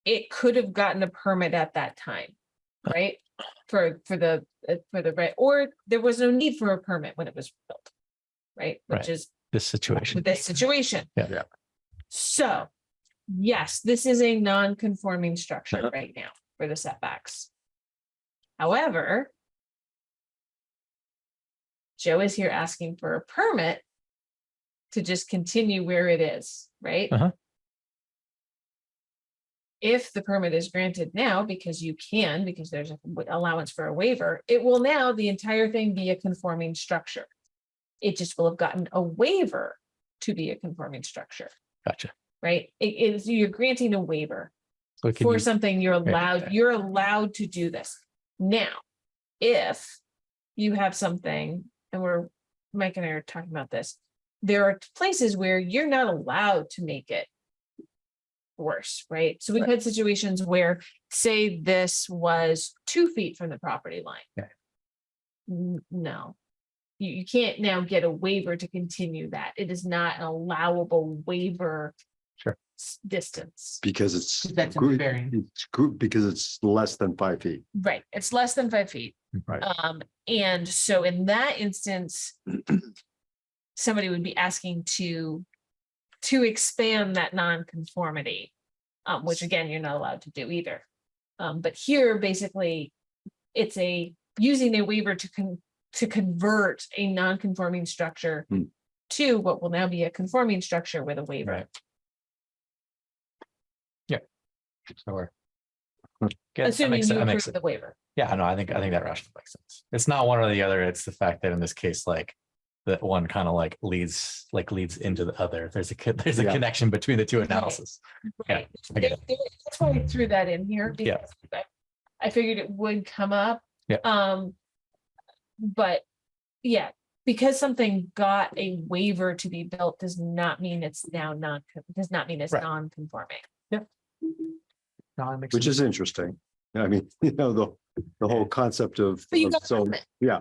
It could have gotten a permit at that time, right? For, for the, uh, for the, right, or there was no need for a permit when it was built. Right, which Right. is This situation. this situation. Yeah. Yeah. So, yes, this is a non-conforming structure Uh-huh. right now for the setbacks. However. Joe is here asking for a permit. To just continue where it is, right? Uh-huh. If the permit is granted now, because you can, because there's an allowance for a waiver, it will now, the entire thing be a conforming structure. It just will have gotten a waiver to be a conforming structure Gotcha. right? It is, you're granting a waiver So can for something you're Right. allowed, you're allowed to do this. Now, if you have something, and we're, Mike and I are talking about this, there are places where you're not allowed to make it worse, right? So we've Right. had situations where, say this was two feet from the property line. Okay. No. You, you can't now get a waiver to continue that. It is not an allowable waiver. Sure. Distance. because it's. That's in the gr- It's group because it's less than five feet. Right, it's less than five feet. Right. Um, and so in that instance. Somebody would be asking to, to expand that non-conformity. Um, which again, you're not allowed to do either. Um, but here, basically, it's a, using a waiver to con, to convert a non-conforming structure. Hmm. to what will now be a conforming structure with a waiver. Right. Yeah. So we're. Yeah, that Assuming makes you that makes the waiver. Yeah, no, I think, I think that rationally makes sense. It's not one or the other. It's the fact that in this case, like. That one kind of like leads, like leads into the other. There's a, there's a Yeah. connection between the two analysis. Right. I get There- there- That's why I threw that in here. Yeah. because I- I figured it would come up. Yeah. Um. But, yeah, because something got a waiver to be built does not mean it's now non, does not mean it's Right. non-conforming. No, it makes Which sense. is interesting. I mean, you know, the, the whole concept of, of so, yeah.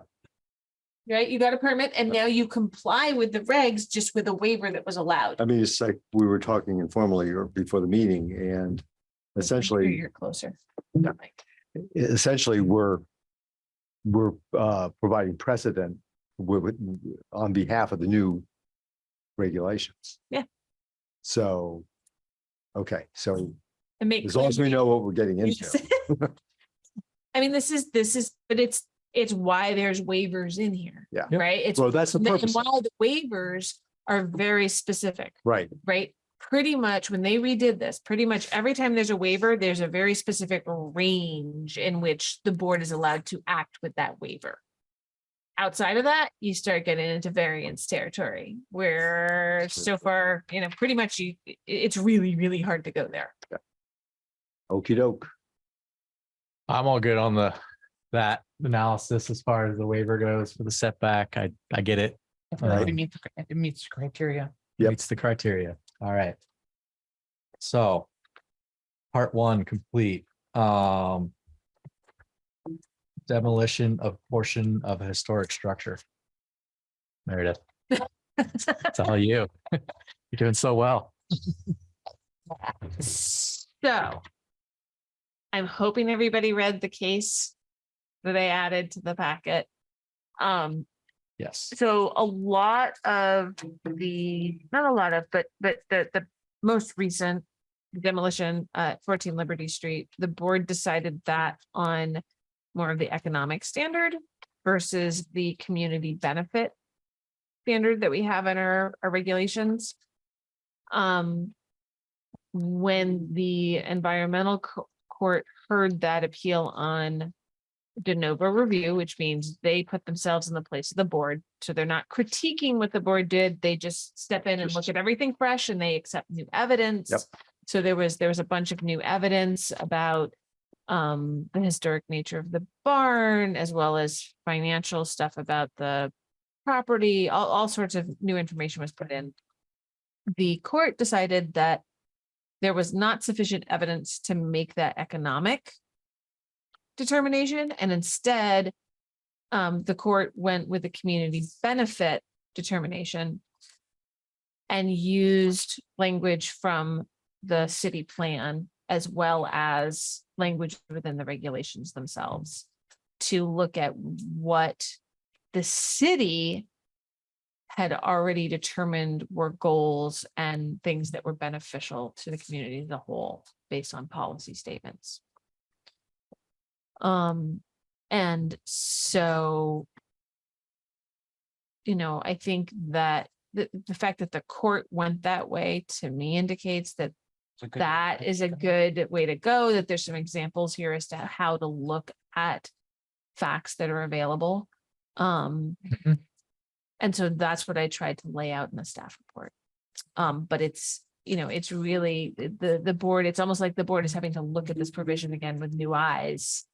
Right? You got a permit and now you comply with the regs just with a waiver that was allowed. I mean, it's like we were talking informally or before the meeting and essentially. You're closer. essentially, we're, we're uh, providing precedent with, with- on behalf of the new regulations. Yeah. So, okay, so And make. as long as we know what we're getting Yes. into, I mean, this is, this is, but it's, it's why there's waivers in here. Yeah. Right? It's, well, that's the purpose. and purpose, why the waivers are very specific, right? right? Pretty much when they redid this, pretty much every time there's a waiver, there's a very specific range in which the board is allowed to act with that waiver. Outside of that, you start getting into variance territory where so far, you know, pretty much you, it's really, really hard to go there. Okey doke. I'm all good on the, that analysis as far as the waiver goes for the setback. I, I get it. If it already Um, meets, if it meets criteria. Yep. Meets the criteria. All right. So. Part one complete. Um. Demolition of portion of a historic structure. Meredith, it's all you. You're doing so well. So. I'm hoping everybody read the case that I added to the packet. Um, Yes. so a lot of the, not a lot of, but, but the, the most recent demolition at fourteen Liberty Street, the board decided that on more of the economic standard versus the community benefit standard that we have in our, our regulations. Um, when the environmental co- court heard that appeal on de novo review, which means they put themselves in the place of the board. So they're not critiquing what the board did. They just step in and look at everything fresh and they accept new evidence. So there was, there was a bunch of new evidence about um, the historic nature of the barn, as well as financial stuff about the property, all, all sorts of new information was put in. The court decided that there was not sufficient evidence to make that economic determination, and instead um, the court went with the community benefit determination and used language from the city plan as well as language within the regulations themselves to look at what the city had already determined were goals and things that were beneficial to the community as a whole based on policy statements. Um, and so you know, I think that the, the fact that the court went that way to me indicates that that is a good way to go, that there's some examples here as to how to look at facts that are available. Um, Mhm. and so that's what I tried to lay out in the staff report. Um, but it's, you know, it's really the, the board, it's almost like the board is having to look at this provision again with new eyes.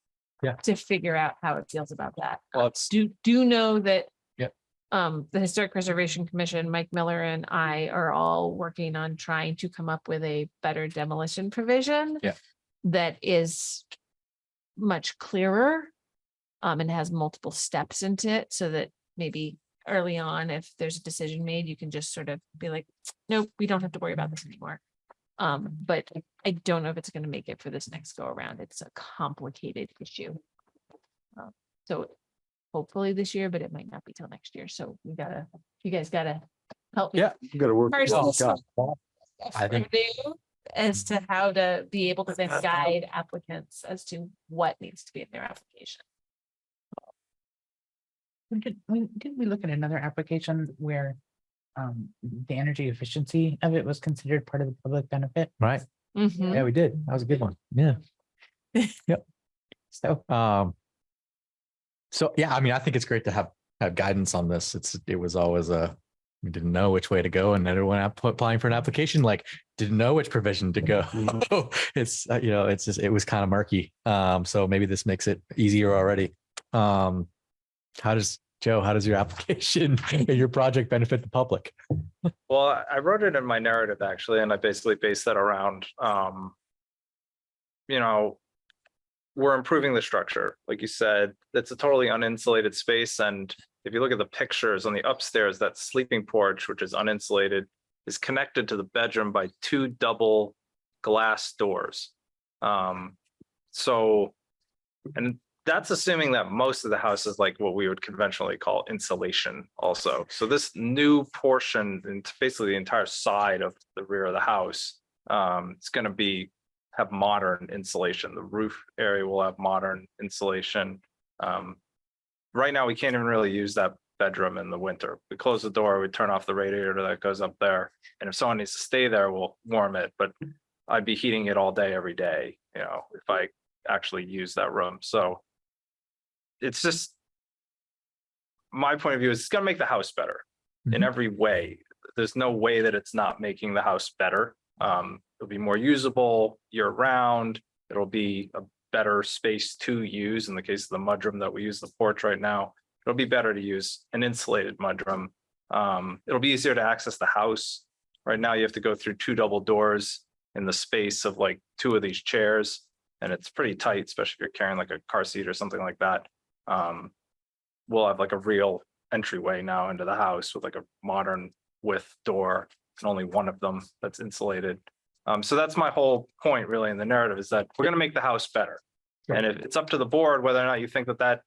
Yeah. To figure out how it feels about that. Well, it's, Do, do know that. Yep. Um, the Historic Preservation Commission, Mike Miller and I are all working on trying to come up with a better demolition provision. Yeah. That is much clearer. Um, and has multiple steps into it so that maybe early on, if there's a decision made, you can just sort of be like, nope, we don't have to worry about this anymore. Um, but I don't know if it's gonna make it for this next go around. It's a complicated issue. Um, So hopefully this year, but it might not be till next year. So we gotta, you guys gotta help. me Yeah. You gotta work. First, this out. I think- review As to how to be able to then guide applicants as to what needs to be in their application. We did, we, didn't we look at another application where um, the energy efficiency of it was considered part of the public benefit. Right. Mhm. Yeah, we did. That was a good one. Yeah. yep. So Um. So, yeah, I mean, I think it's great to have, have guidance on this. It's, it was always a, we didn't know which way to go and everyone app- applying for an application, like, didn't know which provision to go. It's, uh, you know, it's just, it was kind of murky. Um, so maybe this makes it easier already. Um, how does, Joe, how does your application, and your project benefit the public? Well, I- wrote it in my narrative actually, and I basically based that around, um. You know. We're improving the structure, like you said, it's a totally uninsulated space, and if you look at the pictures on the upstairs, that sleeping porch, which is uninsulated. Is connected to the bedroom by two double glass doors. Um, so. And that's assuming that most of the house is like what we would conventionally call insulation also. So this new portion, and basically the entire side of the rear of the house, um, it's gonna be, have modern insulation. The roof area will have modern insulation. Um, right now, we can't even really use that bedroom in the winter. We close the door, we turn off the radiator that goes up there. And if someone needs to stay there, we'll warm it, but I'd be heating it all day, every day, you know, if I actually use that room. So it's just my point of view is it's gonna make the house better in Mhm. every way. There's no way that it's not making the house better. Um, it'll be more usable year round. It'll be a better space to use in the case of the mudroom that we use the porch right now. It'll be better to use an insulated mudroom. Um, it'll be easier to access the house. Right now, you have to go through two double doors in the space of like two of these chairs. And it's pretty tight, especially if you're carrying like a car seat or something like that. Um, we'll have like a real entryway now into the house with like a modern width door and only one of them that's insulated. Um, so that's my whole point really in the narrative is that we're gonna make the house better. And if it's up to the board whether or not you think that that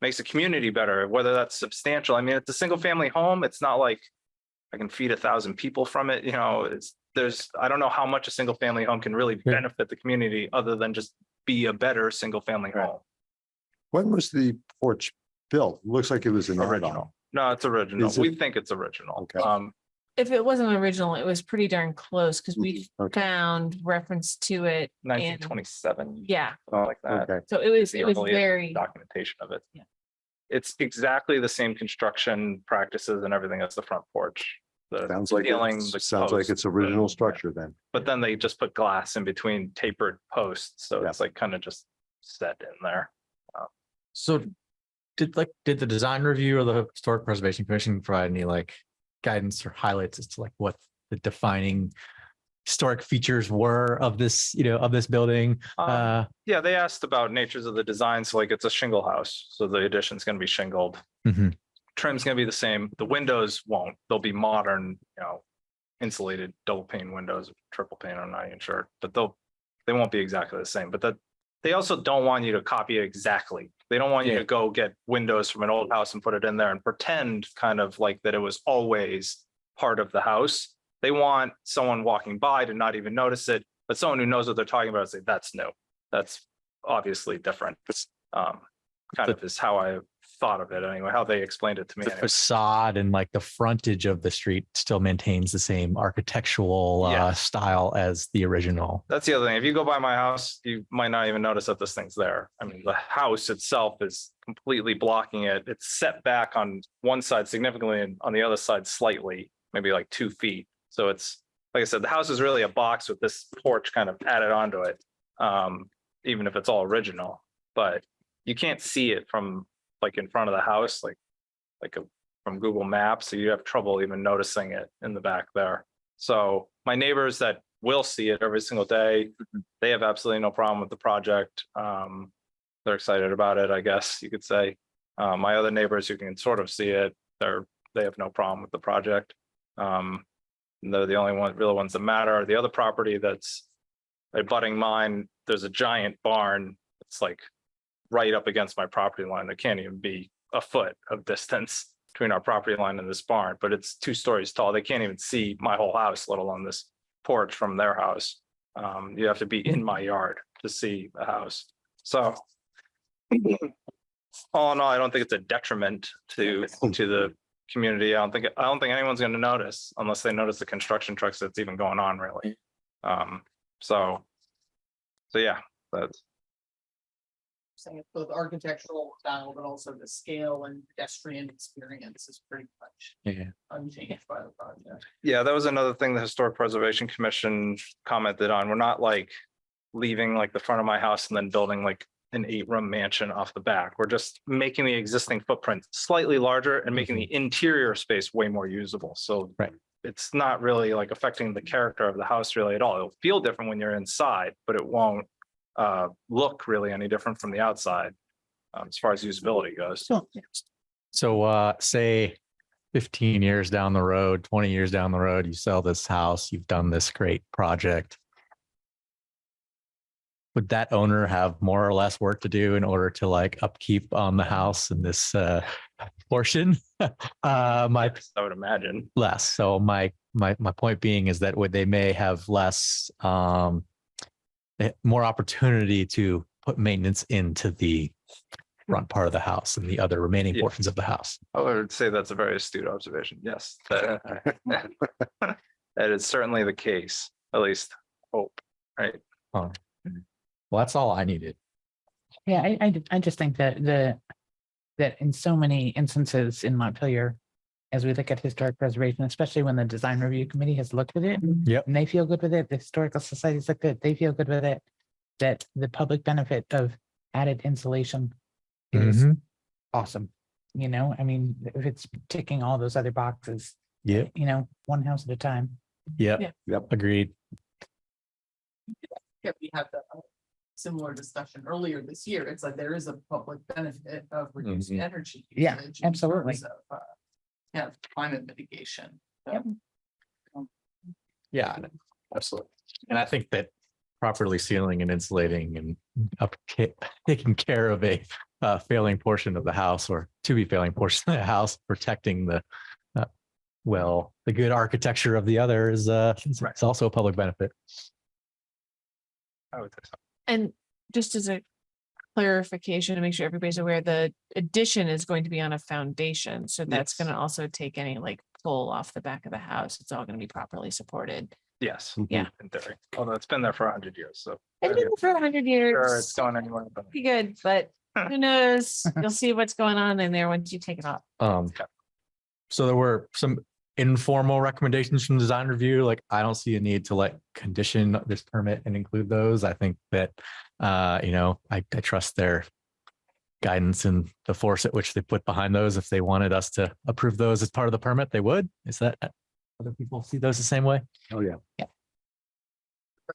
makes the community better, whether that's substantial. I mean, it's a single family home. It's not like I can feed a thousand people from it, you know, it's, there's, I don't know how much a single family home can really benefit the community other than just be a better single family home. When was the porch built? Looks like it was an add-on. Original. No, it's original. Is it- We think it's original. Okay. Um, If it wasn't original, it was pretty darn close because we Mm-hmm. Okay. found reference to it. nineteen twenty-seven, in- Yeah, Something like that. Okay, so it was, the it was earliest very, Documentation of it. Yeah. It's exactly the same construction practices and everything as the front porch. The sounds like, ceiling, it's- the sounds like posts, it's original the- structure then. But then they just put glass in between tapered posts, so Yeah. it's like kind of just set in there. So did like, did the design review or the Historic Preservation Commission provide any like guidance or highlights as to like what the defining historic features were of this, you know, of this building? Um, Uh, Yeah, they asked about natures of the design, so like it's a shingle house, so the addition's gonna be shingled. mhm. trim's gonna be the same. The windows won't. They'll be modern, you know, insulated double pane windows, triple pane, I'm not even sure, but they'll, they won't be exactly the same, but that they also don't want you to copy it exactly. They don't want you to go get windows from an old house and put it in there and pretend kind of like that it was always part of the house. They want someone walking by to not even notice it, but someone who knows what they're talking about, say, that's new. That's obviously different. Um, kind of is how I thought of it anyway, how they explained it to me. the anyway. facade and like the frontage of the street still maintains the same architectural uh, style as the original. That's the other thing. If you go by my house, you might not even notice that this thing's there. I mean, the house itself is completely blocking it. It's set back on one side significantly and on the other side slightly, maybe like two feet. So it's, like I said, the house is really a box with this porch kind of added onto it. Um, even if it's all original, but you can't see it from like in front of the house, like, like a, from Google Maps. So you have trouble even noticing it in the back there. So my neighbors that will see it every single day, they have absolutely no problem with the project. Um, they're excited about it, I guess you could say. Uh, my other neighbors who can sort of see it, they're, they have no problem with the project. Um, they're the only one, real ones that matter. The other property that's abutting mine, there's a giant barn. It's like right up against my property line. There can't even be a foot of distance between our property line and this barn, but it's two stories tall. They can't even see my whole house, let alone this porch from their house. Um, you have to be in my yard to see the house. So all in all, I don't think it's a detriment to, to the community. I don't think, I don't think anyone's gonna notice unless they notice the construction trucks that's even going on really. Um, so. So yeah, that's, Saying it's both architectural style, but also the scale and pedestrian experience is pretty much Yeah. unchanged by the project. yeah, that was another thing the Historic Preservation Commission commented on. We're not like. Leaving like the front of my house and then building like an eight-room mansion off the back. We're just making the existing footprint slightly larger and making the mhm. interior space way more usable. So. Right. It's not really like affecting the character of the house really at all. It'll feel different when you're inside, but it won't. Uh, look really any different from the outside. Um, as far as usability goes. So, So uh, say fifteen years down the road, twenty years down the road, you sell this house, you've done this great project. Would that owner have more or less work to do in order to like upkeep on the house in this uh portion? Uh, my Yes, I would imagine. less. So my my my point being is that would they may have less um Eh, more opportunity to put maintenance into the front part of the house and the other remaining Yeah. portions of the house. I would say that's a very astute observation. Yes. That that is certainly the case, at least hope, right? Well, that's all I needed. Yeah, I, I, I just think that the, that in so many instances in Montpelier, as we look at historic preservation, especially when the design review committee has looked at it. Yep. And they feel good with it, the historical societies look good, they feel good with it, that the public benefit of added insulation is Mhm. awesome. You know, I mean, if it's ticking all those other boxes, Yep, you know, one house at a time. yep, Yeah. Yep. agreed. Yeah, we had the uh, similar discussion earlier this year. It's like there is a public benefit of reducing energy. Yeah, usage in absolutely. of, uh, Yeah, climate mitigation. Yep. Yeah, absolutely. And I think that properly sealing and insulating and up, taking care of a uh, failing portion of the house or to be failing portion of the house, protecting the uh, well, the good architecture of the other is uh, it's it's also a public benefit. I would say so. And just as a clarification to make sure everybody's aware, the addition is going to be on a foundation. So that's Yes. gonna also take any like pull off the back of the house. It's all gonna be properly supported. Yes. Yeah. In theory, although it's been there for a hundred years, so. It's been for a hundred Sure, it's years. going anywhere, but Be good, but who knows? You'll see what's going on in there once you take it off. Um, Okay. so there were some informal recommendations from design review, like I don't see a need to like condition this permit and include those. I think that, uh, you know, I, I trust their guidance and the force at which they put behind those. If they wanted us to approve those as part of the permit, they would. Is that, other people see those the same way? Oh, yeah. Yeah.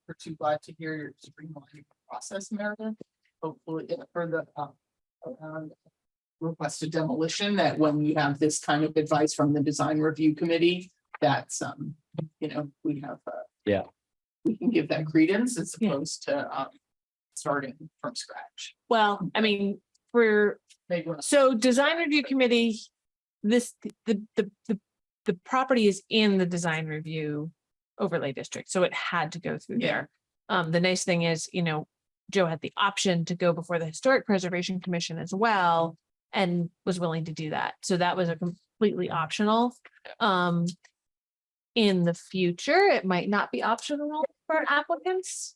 We're too glad to hear your streamlining process, Meredith. Hopefully uh, for the uh, um, requested demolition, that when we have this kind of advice from the design review committee, that's um, you know, we have. uh, Yeah. We can give that credence as Yeah. opposed to um, starting from scratch. Well, I mean, for Maybe we're not- So design review committee, this, the, the, the, the property is in the design review overlay district, so it had to go through Yeah. there. Um, the nice thing is, you know, Joe had the option to go before the Historic Preservation Commission as well and was willing to do that. So that was a completely optional. Um, in the future, it might not be optional for applicants.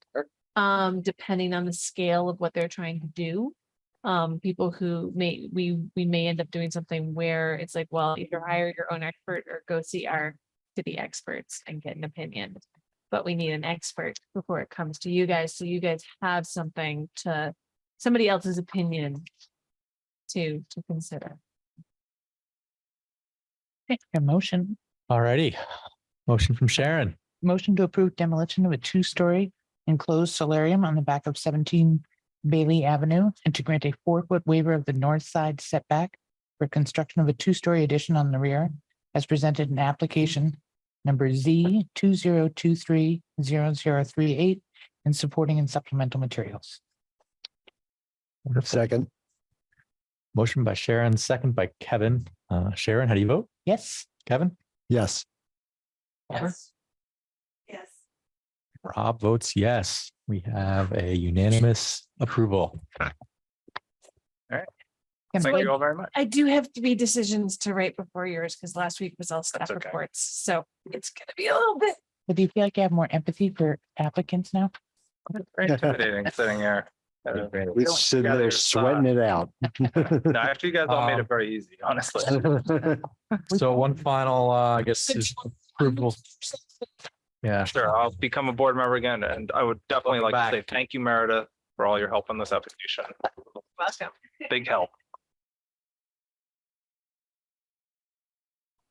Um, depending on the scale of what they're trying to do um, people who may, we, we may end up doing something where it's like, well, either hire your own expert or go see our city experts and get an opinion. But we need an expert before it comes to you guys, so you guys have something to, somebody else's opinion to, to consider. Okay, A motion, Alrighty. Motion from Sharon. motion to approve demolition of a two-story enclosed solarium on the back of seventeen Bailey Avenue and to grant a four-foot waiver of the north side setback for construction of a two-story addition on the rear as presented in application number Z two zero two three zero zero three eight and supporting and supplemental materials. Wonderful. Second, Motion by Sharon, second by Kevin. Uh, Sharon, how do you vote? Yes, Kevin? yes. Yes. Yes. Rob votes yes. We have a unanimous approval. okay, Can Thank I- you all very much. I do have three decisions to write before yours because last week was all staff okay. reports. So it's gonna be a little bit. But do you feel like you have more empathy for applicants now? Very intimidating sitting here. Uh, We sitting there sweating it out. No, actually, you guys all made Um, it very easy, honestly. So one final, uh, I guess, is approval. Yeah, Sure, I'll become a board member again, and I would definitely like Welcome to say back. thank you, Meredith, for all your help on this application. Welcome. Big help.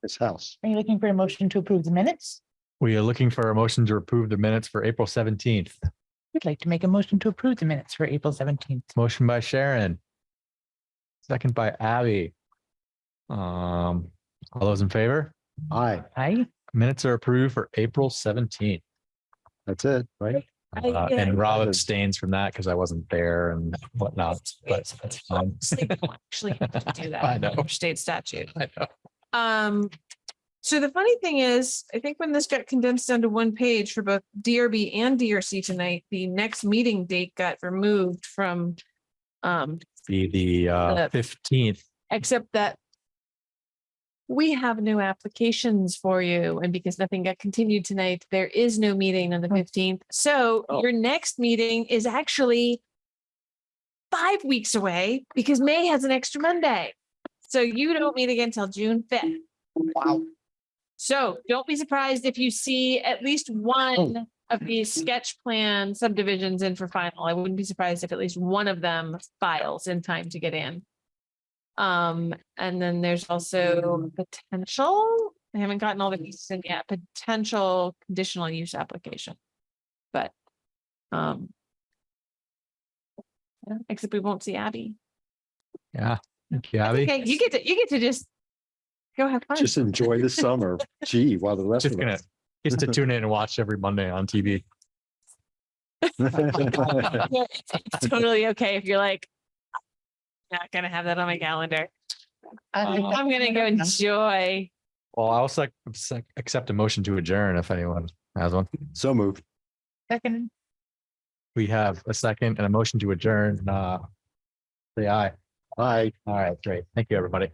This house. Are you looking for a motion to approve the minutes? we are looking for a motion to approve the minutes for April seventeenth. We'd like to make a motion to approve the minutes for April seventeenth. Motion by Sharon. Second by Abby. Um, all those in favor? Aye, Aye. Minutes are approved for April seventeenth. that's it, right? I- Uh, yeah. and Rob abstains from that because I wasn't there and whatnot, but that's fine. So you don't Actually, have to do that. I know. under State statute. I know. Um, so the funny thing is, I think when this got condensed down to one page for both DRB and DRC tonight, the next meeting date got removed from. Um, The, the uh The- fifteenth, except that. We have new applications for you and because nothing got continued tonight, there is no meeting on the fifteenth. So Oh. your next meeting is actually. Five weeks away because May has an extra Monday. So you don't meet again until June fifth. Wow. So don't be surprised if you see at least one of these sketch plan subdivisions in for final. I wouldn't be surprised if at least one of them files in time to get in. Um, and then there's also potential, I haven't gotten all the pieces in yet, potential conditional use application. But, um. Except we won't see Abby. yeah. Thank you, Abby. Okay, you get to, you get to just go have fun. Just enjoy the summer. Gee, while the rest Just of gonna, us. gets to tune in and watch every Monday on TV. Yeah, it's it's totally okay if you're like. Not gonna have that on my calendar. I'm gonna go enjoy. Well, I also ac- accept a motion to adjourn if anyone has one. So moved. Second, We have a second and a motion to adjourn. Uh, say aye. Aye. All right, great. Thank you, everybody.